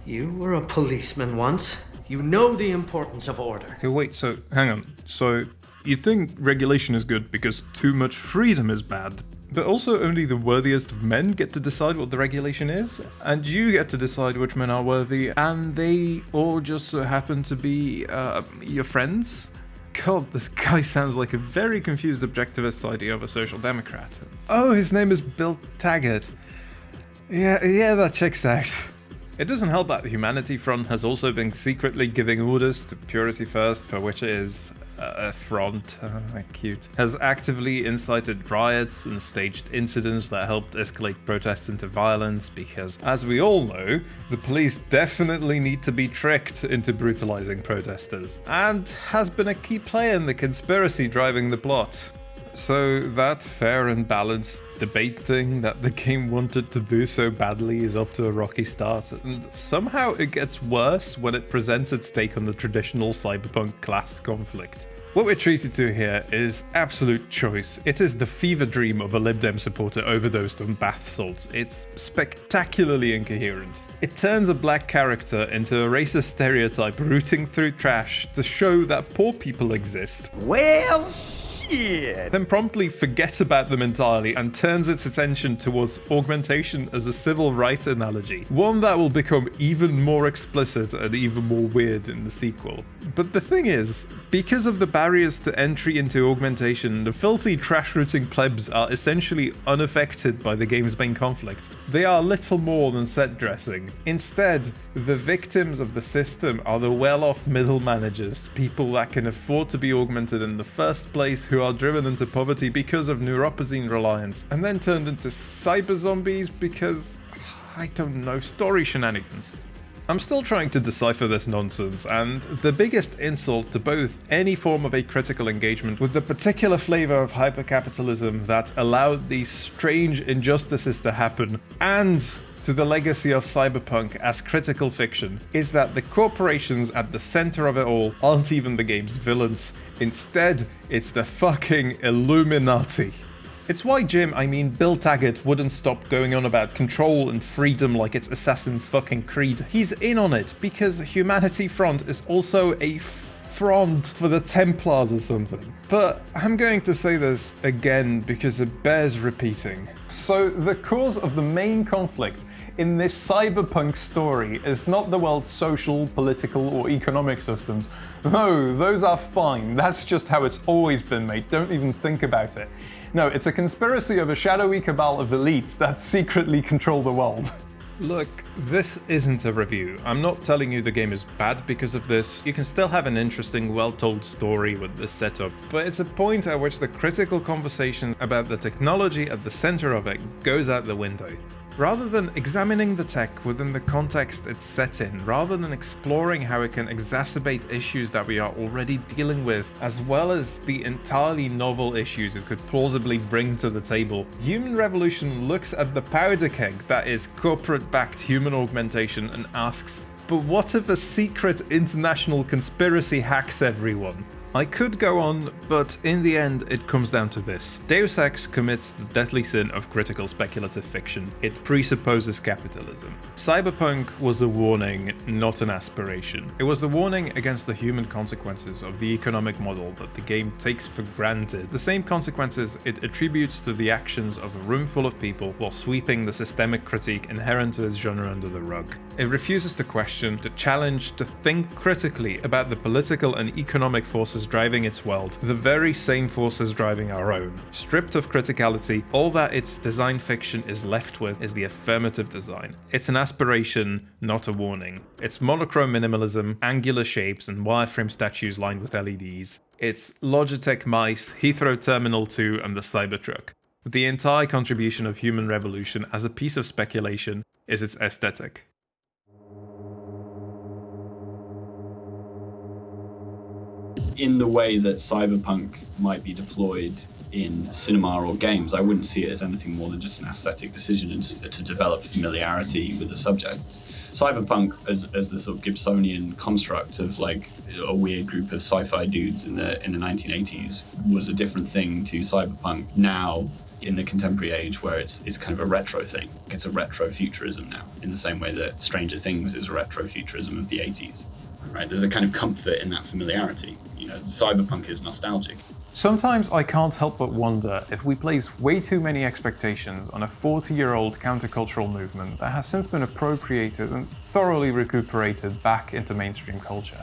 [SPEAKER 10] You were a policeman once. You know the importance of order.
[SPEAKER 1] Okay, wait, so hang on. So you think regulation is good because too much freedom is bad, but also only the worthiest of men get to decide what the regulation is, and you get to decide which men are worthy, and they all just so happen to be uh, your friends? God, this guy sounds like a very confused objectivist idea of a social democrat. Oh, his name is Bill Taggart. Yeah, yeah, that checks out. It doesn't help that the Humanity Front has also been secretly giving orders to Purity First, for which it is a front, uh, cute, has actively incited riots and staged incidents that helped escalate protests into violence because, as we all know, the police definitely need to be tricked into brutalizing protesters, and has been a key player in the conspiracy driving the plot. So that fair and balanced debate thing that the game wanted to do so badly is off to a rocky start, and somehow it gets worse when it presents its take on the traditional cyberpunk class conflict. What we're treated to here is absolute choice. It is the fever dream of a Lib Dem supporter overdosed on bath salts. It's spectacularly incoherent. It turns a black character into a racist stereotype rooting through trash to show that poor people exist.
[SPEAKER 12] Well, shit.
[SPEAKER 1] Then promptly forgets about them entirely and turns its attention towards augmentation as a civil rights analogy, one that will become even more explicit and even more weird in the sequel. But the thing is, because of the barriers to entry into augmentation, the filthy trash-rooting plebs are essentially unaffected by the game's main conflict. They are little more than set dressing. Instead, the victims of the system are the well-off middle managers, people that can afford to be augmented in the first place who are driven into poverty because of neuropozyne reliance, and then turned into cyber zombies because, I don't know, story shenanigans. I'm still trying to decipher this nonsense, and the biggest insult to both any form of a critical engagement with the particular flavor of hypercapitalism that allowed these strange injustices to happen, and to the legacy of cyberpunk as critical fiction is that the corporations at the center of it all aren't even the game's villains. Instead, it's the fucking Illuminati. It's why Jim, I mean Bill Taggart, wouldn't stop going on about control and freedom like it's Assassin's fucking Creed. He's in on it because Humanity Front is also a front for the Templars or something. But I'm going to say this again because it bears repeating. So the cause of the main conflict in this cyberpunk story is not the world's social, political, or economic systems. No, those are fine. That's just how it's always been, mate. Don't even think about it. No, it's a conspiracy of a shadowy cabal of elites that secretly control the world. Look, this isn't a review. I'm not telling you the game is bad because of this. You can still have an interesting, well-told story with this setup, but it's a point at which the critical conversation about the technology at the center of it goes out the window. Rather than examining the tech within the context it's set in, rather than exploring how it can exacerbate issues that we are already dealing with, as well as the entirely novel issues it could plausibly bring to the table, Human Revolution looks at the powder keg that is corporate-backed human augmentation and asks, but what if a secret international conspiracy hacks everyone? I could go on, but in the end it comes down to this. Deus Ex commits the deadly sin of critical speculative fiction. It presupposes capitalism. Cyberpunk was a warning, not an aspiration. It was a warning against the human consequences of the economic model that the game takes for granted. The same consequences it attributes to the actions of a room full of people while sweeping the systemic critique inherent to its genre under the rug. It refuses to question, to challenge, to think critically about the political and economic forces driving its world, the very same forces driving our own. Stripped of criticality, all that its design fiction is left with is the affirmative design. It's an aspiration, not a warning. It's monochrome minimalism, angular shapes, and wireframe statues lined with LEDs. It's Logitech mice, Heathrow Terminal 2, and the Cybertruck. The entire contribution of Human Revolution as a piece of speculation is its aesthetic.
[SPEAKER 7] In the way that cyberpunk might be deployed in cinema or games, I wouldn't see it as anything more than just an aesthetic decision to develop familiarity with the subject. Cyberpunk, as, as the sort of Gibsonian construct of like a weird group of sci-fi dudes in the in the 1980s, was a different thing to cyberpunk now in the contemporary age where it's it's kind of a retro thing. It's a retro futurism now, in the same way that Stranger Things is a retro futurism of the 80s. Right? There's a kind of comfort in that familiarity. You know, cyberpunk is nostalgic.
[SPEAKER 2] Sometimes I can't help but wonder if we place way too many expectations on a 40-year-old countercultural movement that has since been appropriated and thoroughly recuperated back into mainstream culture.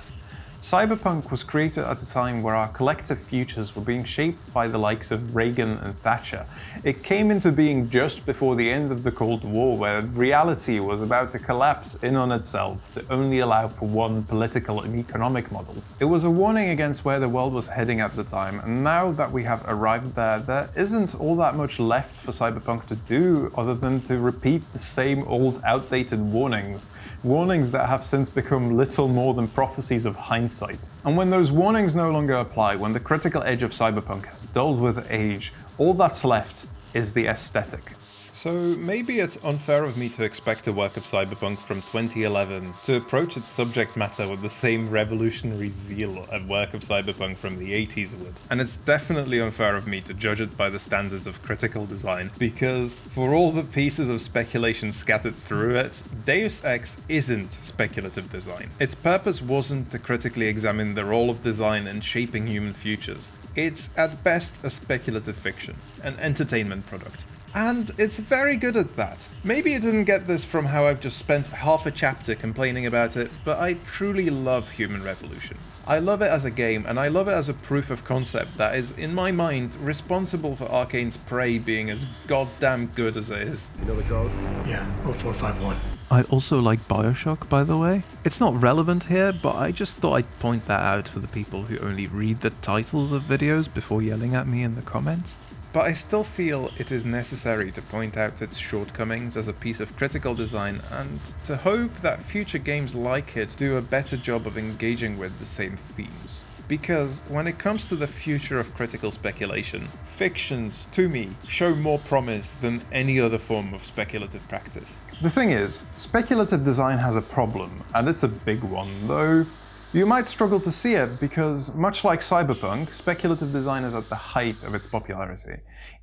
[SPEAKER 2] Cyberpunk was created at a time where our collective futures were being shaped by the likes of Reagan and Thatcher. It came into being just before the end of the Cold War, where reality was about to collapse in on itself to only allow for one political and economic model. It was a warning against where the world was heading at the time, and now that we have arrived there, there isn't all that much left for Cyberpunk to do other than to repeat the same old outdated warnings. Warnings that have since become little more than prophecies of hindsight. And when those warnings no longer apply, when the critical edge of cyberpunk has dulled with age, all that's left is the aesthetic.
[SPEAKER 1] So maybe it's unfair of me to expect a work of Cyberpunk from 2011 to approach its subject matter with the same revolutionary zeal a work of Cyberpunk from the 80s would. And it's definitely unfair of me to judge it by the standards of critical design, because for all the pieces of speculation scattered through it, Deus Ex isn't speculative design. Its purpose wasn't to critically examine the role of design in shaping human futures. It's at best a speculative fiction, an entertainment product. And it's very good at that. Maybe you didn't get this from how I've just spent half a chapter complaining about it, but I truly love Human Revolution. I love it as a game, and I love it as a proof of concept that is, in my mind, responsible for Arkane's Prey being as goddamn good as it is.
[SPEAKER 11] You know the code? Yeah, 0451.
[SPEAKER 1] I also like Bioshock, by the way. It's not relevant here, but I just thought I'd point that out for the people who only read the titles of videos before yelling at me in the comments but I still feel it is necessary to point out its shortcomings as a piece of critical design and to hope that future games like it do a better job of engaging with the same themes. Because when it comes to the future of critical speculation, fictions, to me, show more promise than any other form of speculative practice.
[SPEAKER 2] The thing is, speculative design has a problem, and it's a big one, though you might struggle to see it because, much like Cyberpunk, speculative design is at the height of its popularity.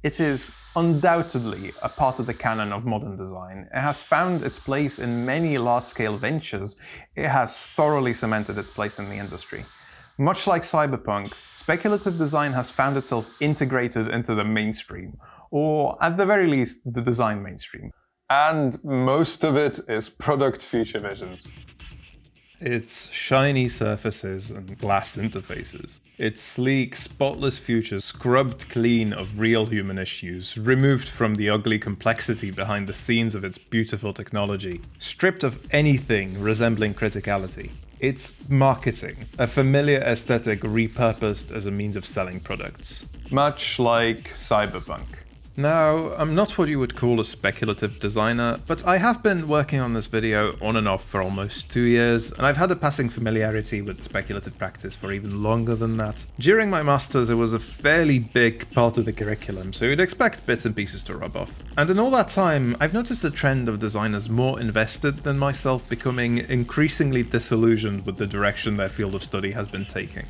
[SPEAKER 2] It is undoubtedly a part of the canon of modern design. It has found its place in many large-scale ventures. It has thoroughly cemented its place in the industry. Much like Cyberpunk, speculative design has found itself integrated into the mainstream, or at the very least, the design mainstream. And most of it is product future visions.
[SPEAKER 1] It's shiny surfaces and glass interfaces. It's sleek, spotless future scrubbed clean of real human issues, removed from the ugly complexity behind the scenes of its beautiful technology, stripped of anything resembling criticality. It's marketing, a familiar aesthetic repurposed as a means of selling products.
[SPEAKER 2] Much like Cyberpunk.
[SPEAKER 1] Now, I'm not what you would call a speculative designer, but I have been working on this video on and off for almost two years, and I've had a passing familiarity with speculative practice for even longer than that. During my masters, it was a fairly big part of the curriculum, so you'd expect bits and pieces to rub off. And in all that time, I've noticed a trend of designers more invested than myself becoming increasingly disillusioned with the direction their field of study has been taking.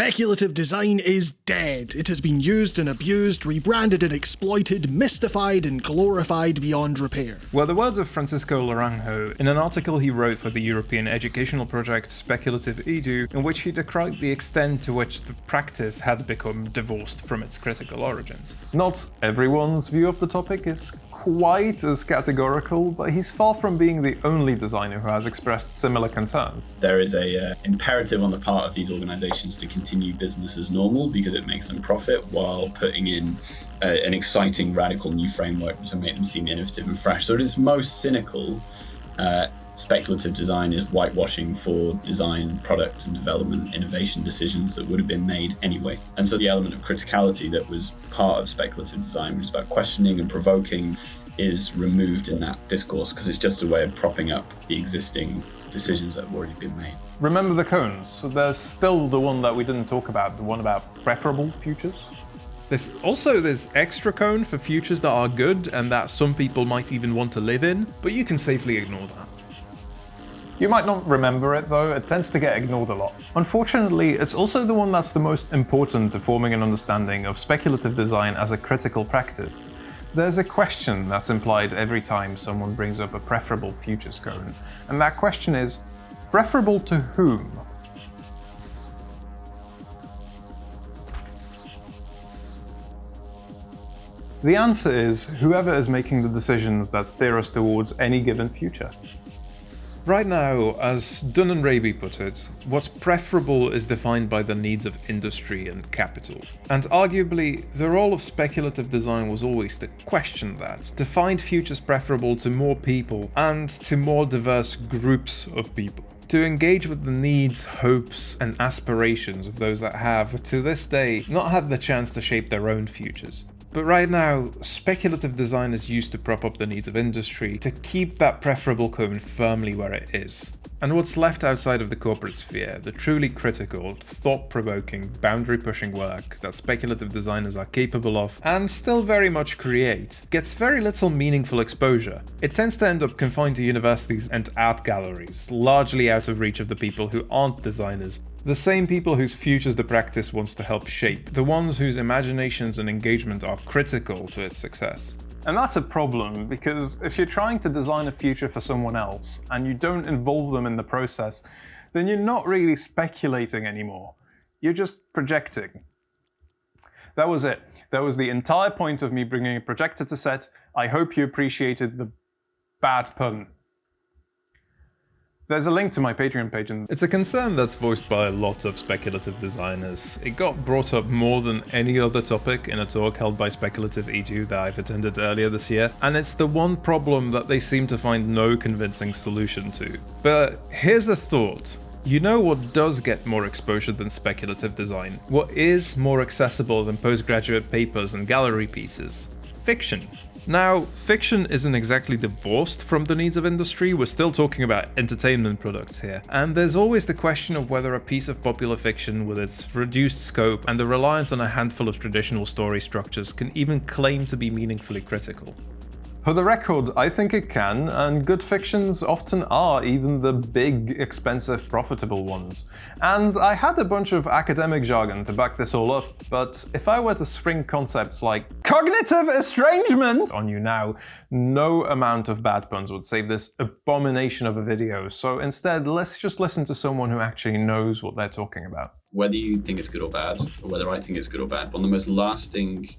[SPEAKER 13] Speculative design is dead. It has been used and abused, rebranded and exploited, mystified and glorified beyond repair.
[SPEAKER 1] Well, the words of Francisco Laranjo in an article he wrote for the European educational project Speculative Edu, in which he decried the extent to which the practice had become divorced from its critical origins.
[SPEAKER 2] Not everyone's view of the topic is quite as categorical, but he's far from being the only designer who has expressed similar concerns.
[SPEAKER 7] There is a uh, imperative on the part of these organizations to continue business as normal because it makes them profit while putting in uh, an exciting radical new framework to make them seem innovative and fresh. So it is most cynical uh, speculative design is whitewashing for design, product and development, innovation decisions that would have been made anyway. And so the element of criticality that was part of speculative design, which is about questioning and provoking, is removed in that discourse because it's just a way of propping up the existing decisions that have already been made.
[SPEAKER 2] Remember the cones? So there's still the one that we didn't talk about, the one about preferable futures.
[SPEAKER 1] There's also this extra cone for futures that are good and that some people might even want to live in, but you can safely ignore that.
[SPEAKER 2] You might not remember it though, it tends to get ignored a lot. Unfortunately, it's also the one that's the most important to forming an understanding of speculative design as a critical practice. There's a question that's implied every time someone brings up a preferable futures cone, and that question is, preferable to whom? The answer is whoever is making the decisions that steer us towards any given future.
[SPEAKER 1] Right now, as Dunne and Raby put it, what's preferable is defined by the needs of industry and capital. And arguably, the role of speculative design was always to question that, to find futures preferable to more people and to more diverse groups of people to engage with the needs, hopes, and aspirations of those that have, to this day, not had the chance to shape their own futures. But right now, speculative design is used to prop up the needs of industry, to keep that preferable cone firmly where it is. And what's left outside of the corporate sphere, the truly critical, thought-provoking, boundary-pushing work that speculative designers are capable of, and still very much create, gets very little meaningful exposure. It tends to end up confined to universities and art galleries, largely out of reach of the people who aren't designers, the same people whose futures the practice wants to help shape, the ones whose imaginations and engagement are critical to its success.
[SPEAKER 2] And that's a problem, because if you're trying to design a future for someone else, and you don't involve them in the process, then you're not really speculating anymore. You're just projecting. That was it. That was the entire point of me bringing a projector to set. I hope you appreciated the bad pun. There's a link to my Patreon page. And
[SPEAKER 1] it's a concern that's voiced by a lot of speculative designers. It got brought up more than any other topic in a talk held by Speculative Edu that I've attended earlier this year, and it's the one problem that they seem to find no convincing solution to. But here's a thought. You know what does get more exposure than speculative design? What is more accessible than postgraduate papers and gallery pieces? Fiction. Now, fiction isn't exactly divorced from the needs of industry, we're still talking about entertainment products here, and there's always the question of whether a piece of popular fiction with its reduced scope and the reliance on a handful of traditional story structures can even claim to be meaningfully critical.
[SPEAKER 2] For the record, I think it can, and good fictions often are even the big, expensive, profitable ones. And I had a bunch of academic jargon to back this all up, but if I were to spring concepts like cognitive estrangement on you now, no amount of bad puns would save this abomination of a video, so instead let's just listen to someone who actually knows what they're talking about.
[SPEAKER 7] Whether you think it's good or bad, or whether I think it's good or bad, one of the most lasting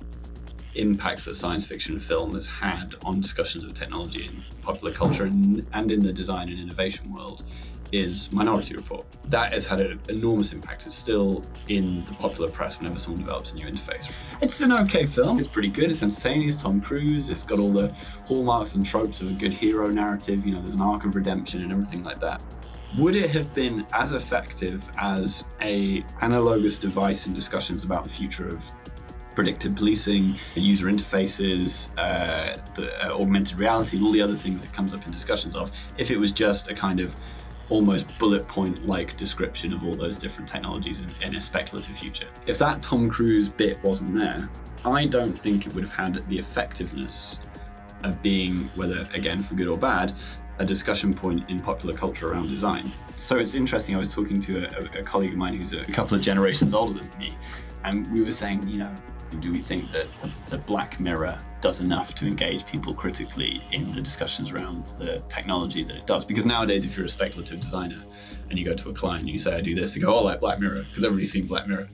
[SPEAKER 7] impacts that science fiction film has had on discussions of technology in popular culture and, and in the design and innovation world is Minority Report. That has had an enormous impact. It's still in the popular press whenever someone develops a new interface. It's an okay film. It's pretty good. It's entertaining. It's Tom Cruise. It's got all the hallmarks and tropes of a good hero narrative. You know, there's an arc of redemption and everything like that. Would it have been as effective as a analogous device in discussions about the future of predictive policing, user interfaces, uh, the uh, augmented reality, and all the other things that comes up in discussions of, if it was just a kind of almost bullet point like description of all those different technologies in, in, a speculative future. If that Tom Cruise bit wasn't there, I don't think it would have had the effectiveness of being, whether again for good or bad, a discussion point in popular culture around design. So it's interesting, I was talking to a, a colleague of mine who's a couple of generations older than me, and we were saying, you know, do we think that the Black Mirror does enough to engage people critically in the discussions around the technology that it does? Because nowadays, if you're a speculative designer and you go to a client and you say, I do this, they go, oh, like Black Mirror, because everybody's seen Black Mirror.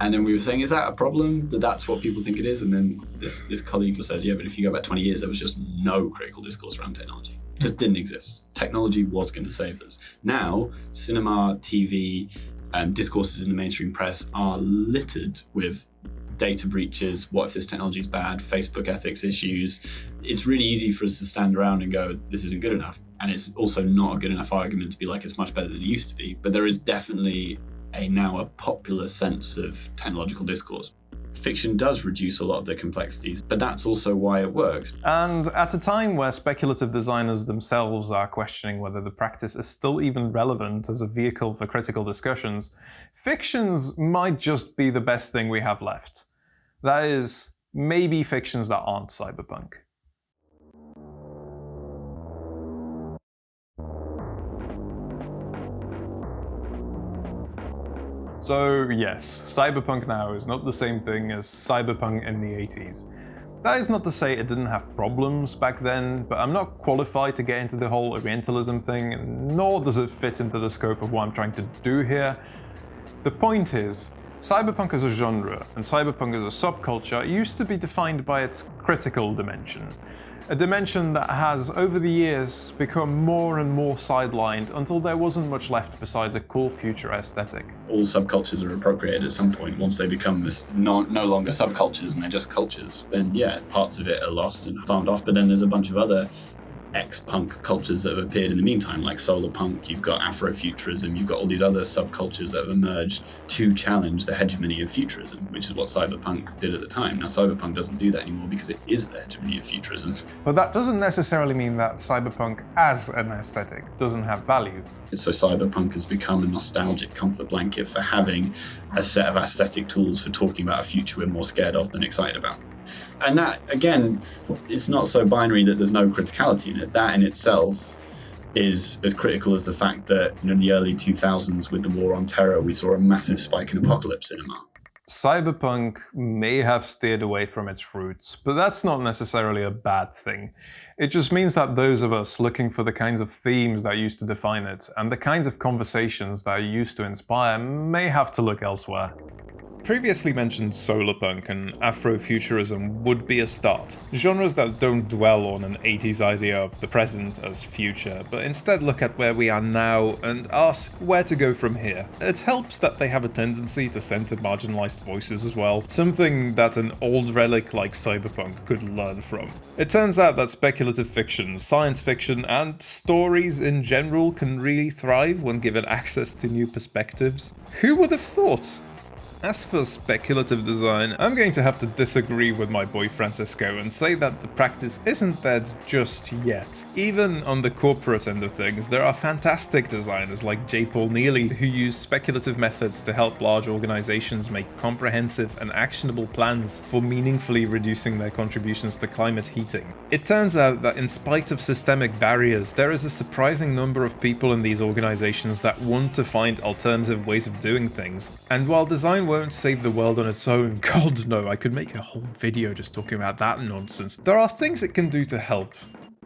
[SPEAKER 7] And then we were saying, is that a problem that that's what people think it is? And then this, this colleague says, yeah, but if you go back 20 years, there was just no critical discourse around technology. It just didn't exist. Technology was going to save us. Now, cinema, TV, um, discourses in the mainstream press are littered with data breaches, what if this technology is bad, Facebook ethics issues. It's really easy for us to stand around and go, this isn't good enough. And it's also not a good enough argument to be like, it's much better than it used to be. But there is definitely a now a popular sense of technological discourse. Fiction does reduce a lot of the complexities, but that's also why it works.
[SPEAKER 2] And at a time where speculative designers themselves are questioning whether the practice is still even relevant as a vehicle for critical discussions, fictions might just be the best thing we have left. That is, maybe fictions that aren't cyberpunk. So yes, cyberpunk now is not the same thing as cyberpunk in the 80s. That is not to say it didn't have problems back then, but I'm not qualified to get into the whole Orientalism thing, nor does it fit into the scope of what I'm trying to do here. The point is, Cyberpunk as a genre and cyberpunk as a subculture used to be defined by its critical dimension. A dimension that has, over the years, become more and more sidelined until there wasn't much left besides a cool future aesthetic.
[SPEAKER 7] All subcultures are appropriated at some point once they become this no, no longer subcultures and they're just cultures. Then, yeah, parts of it are lost and farmed off, but then there's a bunch of other ex-punk cultures that have appeared in the meantime, like solar punk, you've got Afrofuturism, you've got all these other subcultures that have emerged to challenge the hegemony of futurism, which is what cyberpunk did at the time. Now cyberpunk doesn't do that anymore because it is the hegemony of futurism.
[SPEAKER 2] But that doesn't necessarily mean that cyberpunk as an aesthetic doesn't have value.
[SPEAKER 7] So cyberpunk has become a nostalgic comfort blanket for having a set of aesthetic tools for talking about a future we're more scared of than excited about. And that, again, it's not so binary that there's no criticality in it. That in itself is as critical as the fact that you know, in the early 2000s with the war on terror, we saw a massive spike in apocalypse cinema.
[SPEAKER 2] Cyberpunk may have steered away from its roots, but that's not necessarily a bad thing. It just means that those of us looking for the kinds of themes that used to define it and the kinds of conversations that used to inspire may have to look elsewhere.
[SPEAKER 1] Previously mentioned solarpunk and Afrofuturism would be a start, genres that don't dwell on an 80s idea of the present as future, but instead look at where we are now and ask where to go from here. It helps that they have a tendency to center marginalized voices as well, something that an old relic like cyberpunk could learn from. It turns out that speculative fiction, science fiction, and stories in general can really thrive when given access to new perspectives. Who would have thought? As for speculative design, I'm going to have to disagree with my boy Francisco and say that the practice isn't dead just yet. Even on the corporate end of things, there are fantastic designers like J. Paul Neeley who use speculative methods to help large organizations make comprehensive and actionable plans for meaningfully reducing their contributions to climate heating. It turns out that in spite of systemic barriers, there is a surprising number of people in these organizations that want to find alternative ways of doing things. And while design won't save the world on its own. God no, I could make a whole video just talking about that nonsense. There are things it can do to help,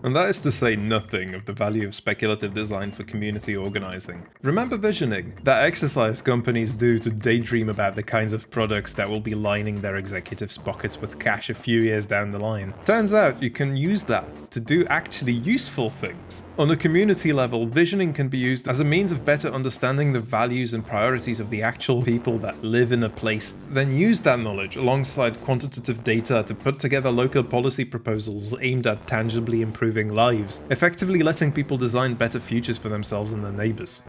[SPEAKER 1] and that is to say nothing of the value of speculative design for community organizing. Remember visioning, that exercise companies do to daydream about the kinds of products that will be lining their executives' pockets with cash a few years down the line. Turns out you can use that to do actually useful things. On a community level, visioning can be used as a means of better understanding the values and priorities of the actual people that live in a place, then use that knowledge alongside quantitative data to put together local policy proposals aimed at tangibly improving improving lives, effectively letting people design better futures for themselves and their neighbors.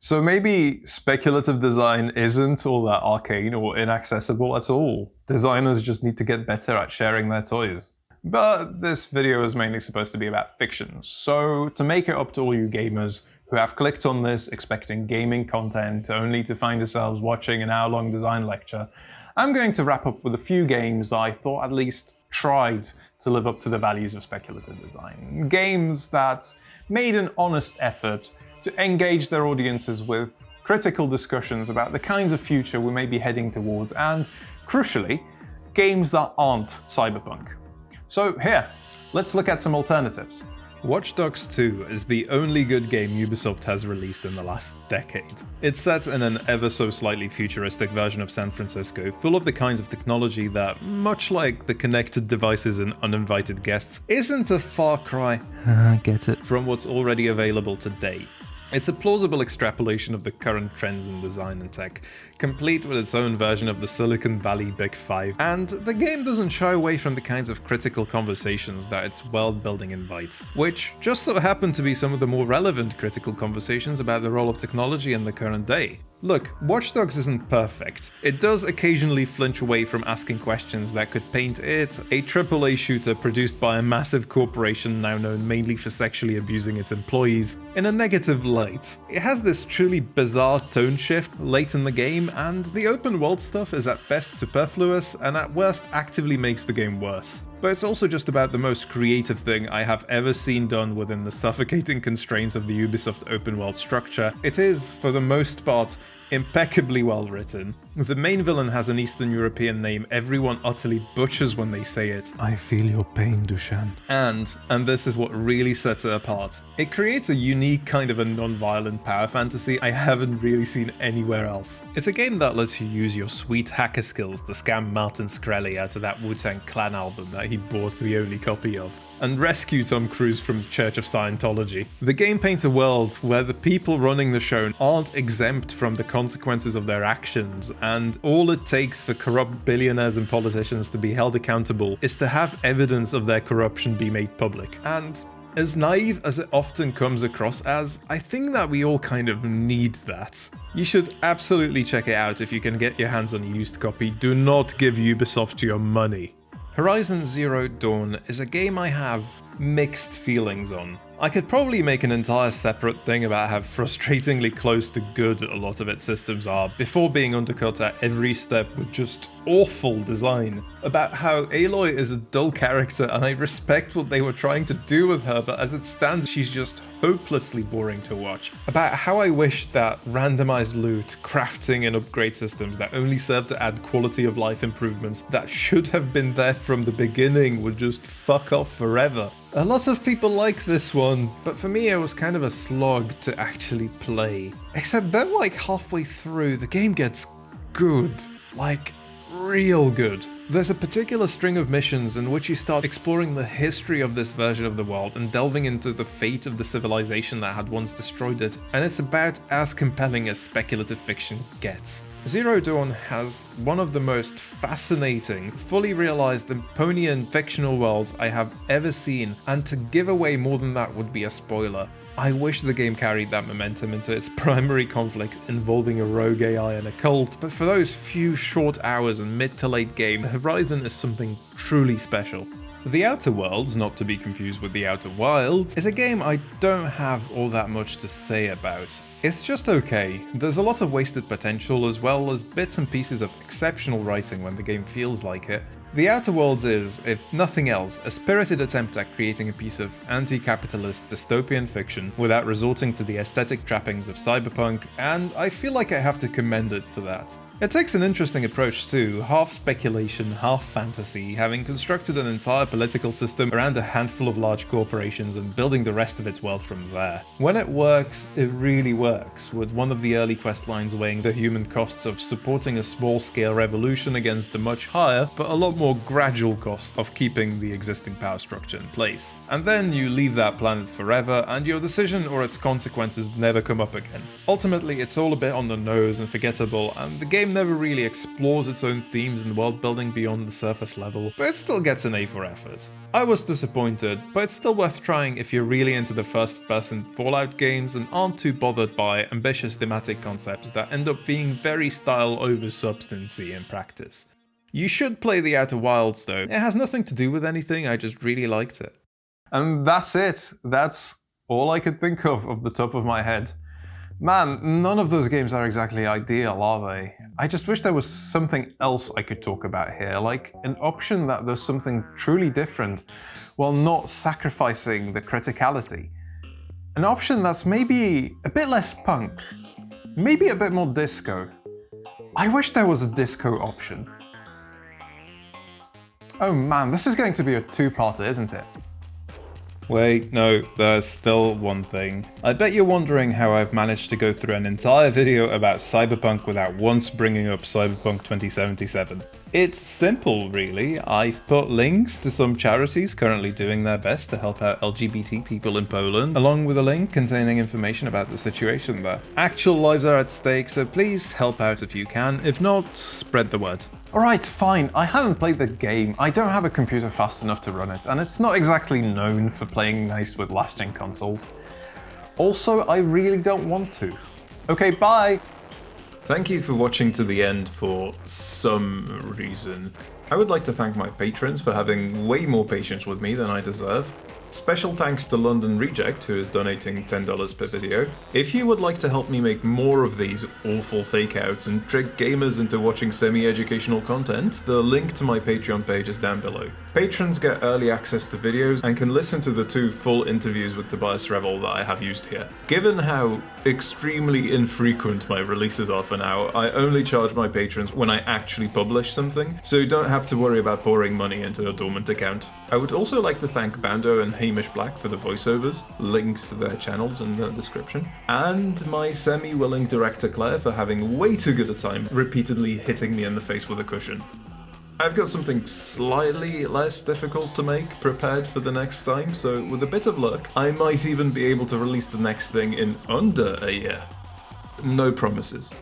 [SPEAKER 2] So maybe speculative design isn't all that arcane or inaccessible at all. Designers just need to get better at sharing their toys. But this video is mainly supposed to be about fiction, so to make it up to all you gamers who have clicked on this expecting gaming content only to find yourselves watching an hour-long design lecture, I'm going to wrap up with a few games that I thought at least tried to live up to the values of speculative design. Games that made an honest effort to engage their audiences with critical discussions about the kinds of future we may be heading towards and, crucially, games that aren't cyberpunk. So here, let's look at some alternatives.
[SPEAKER 1] Watch Dogs 2 is the only good game Ubisoft has released in the last decade. It's set in an ever so slightly futuristic version of San Francisco, full of the kinds of technology that, much like the connected devices and uninvited guests, isn't a far cry, get it, from what's already available today. It's a plausible extrapolation of the current trends in design and tech, complete with its own version of the Silicon Valley Big Five, and the game doesn't shy away from the kinds of critical conversations that its world building invites, which just so happen to be some of the more relevant critical conversations about the role of technology in the current day. Look, Watch Dogs isn't perfect. It does occasionally flinch away from asking questions that could paint it, a AAA shooter produced by a massive corporation now known mainly for sexually abusing its employees, in a negative light. It has this truly bizarre tone shift late in the game, and the open world stuff is at best superfluous and at worst actively makes the game worse but it's also just about the most creative thing I have ever seen done within the suffocating constraints of the Ubisoft open world structure. It is, for the most part, impeccably well written, The main villain has an Eastern European name everyone utterly butchers when they say it.
[SPEAKER 2] I feel your pain, Dushan.
[SPEAKER 1] And, and this is what really sets it apart, it creates a unique kind of a non-violent power fantasy I haven't really seen anywhere else. It's a game that lets you use your sweet hacker skills to scam Martin Shkreli out of that Wu-Tang Clan album that he bought the only copy of and rescue Tom Cruise from the Church of Scientology. The game paints a world where the people running the show aren't exempt from the consequences of their actions, and all it takes for corrupt billionaires and politicians to be held accountable is to have evidence of their corruption be made public. And as naive as it often comes across as, I think that we all kind of need that. You should absolutely check it out if you can get your hands on a used copy. Do not give Ubisoft your money. Horizon Zero Dawn is a game I have mixed feelings on. I could probably make an entire separate thing about how frustratingly close to good a lot of its systems are before being undercut at every step with just awful design. About how Aloy is a dull character and I respect what they were trying to do with her, but as it stands, she's just hopelessly boring to watch. About how I wish that randomized loot, crafting and upgrade systems that only serve to add quality of life improvements that should have been there from the beginning would just fuck off forever. A lot of people like this one, but for me it was kind of a slog to actually play. Except then like halfway through, the game gets good. Like, real good. There's a particular string of missions in which you start exploring the history of this version of the world and delving into the fate of the civilization that had once destroyed it, and it's about as compelling as speculative fiction gets. Zero Dawn has one of the most fascinating, fully realized Emponian fictional worlds I have ever seen, and to give away more than that would be a spoiler. I wish the game carried that momentum into its primary conflict involving a rogue AI and a cult, but for those few short hours and mid to late game, Horizon is something truly special. The Outer Worlds, not to be confused with The Outer Wilds, is a game I don't have all that much to say about. It's just okay. There's a lot of wasted potential as well as bits and pieces of exceptional writing when the game feels like it. The Outer Worlds is, if nothing else, a spirited attempt at creating a piece of anti-capitalist dystopian fiction without resorting to the aesthetic trappings of cyberpunk, and I feel like I have to commend it for that. It takes an interesting approach too, half speculation, half fantasy, having constructed an entire political system around a handful of large corporations and building the rest of its world from there. When it works, it really works, with one of the early quest lines weighing the human costs of supporting a small-scale revolution against the much higher, but a lot more gradual cost of keeping the existing power structure in place. And then you leave that planet forever, and your decision or its consequences never come up again. Ultimately, it's all a bit on the nose and forgettable, and the game never really explores its own themes and world building beyond the surface level, but it still gets an A for effort. I was disappointed, but it's still worth trying if you're really into the first person Fallout games and aren't too bothered by ambitious thematic concepts that end up being very style over substancy in practice. You should play The Outer Wilds though, it has nothing to do with anything, I just really liked it.
[SPEAKER 2] And that's it. That's all I could think of off the top of my head. Man, none of those games are exactly ideal, are they? I just wish there was something else I could talk about here, like an option that does something truly different while not sacrificing the criticality. An option that's maybe a bit less punk, maybe a bit more disco. I wish there was a disco option. Oh man, this is going to be a two-parter, isn't it?
[SPEAKER 1] Wait, no, there's still one thing. I bet you're wondering how I've managed to go through an entire video about Cyberpunk without once bringing up Cyberpunk 2077. It's simple, really. I've put links to some charities currently doing their best to help out LGBT people in Poland, along with a link containing information about the situation there. Actual lives are at stake, so please help out if you can. If not, spread the word.
[SPEAKER 2] Alright, fine, I haven't played the game, I don't have a computer fast enough to run it, and it's not exactly known for playing nice with last-gen consoles. Also, I really don't want to. Okay, bye!
[SPEAKER 1] Thank you for watching to the end for some reason. I would like to thank my patrons for having way more patience with me than I deserve. Special thanks to London Reject, who is donating $10 per video. If you would like to help me make more of these awful fakeouts and trick gamers into watching semi-educational content, the link to my Patreon page is down below. Patrons get early access to videos and can listen to the two full interviews with Tobias Revell that I have used here. Given how extremely infrequent my releases are for now, I only charge my patrons when I actually publish something, so you don't have to worry about pouring money into a dormant account. I would also like to thank Bando and Hamish Black for the voiceovers, links to their channels in the description, and my semi-willing director Claire for having way too good a time repeatedly hitting me in the face with a cushion. I've got something slightly less difficult to make prepared for the next time, so with a bit of luck, I might even be able to release the next thing in under a year. No promises.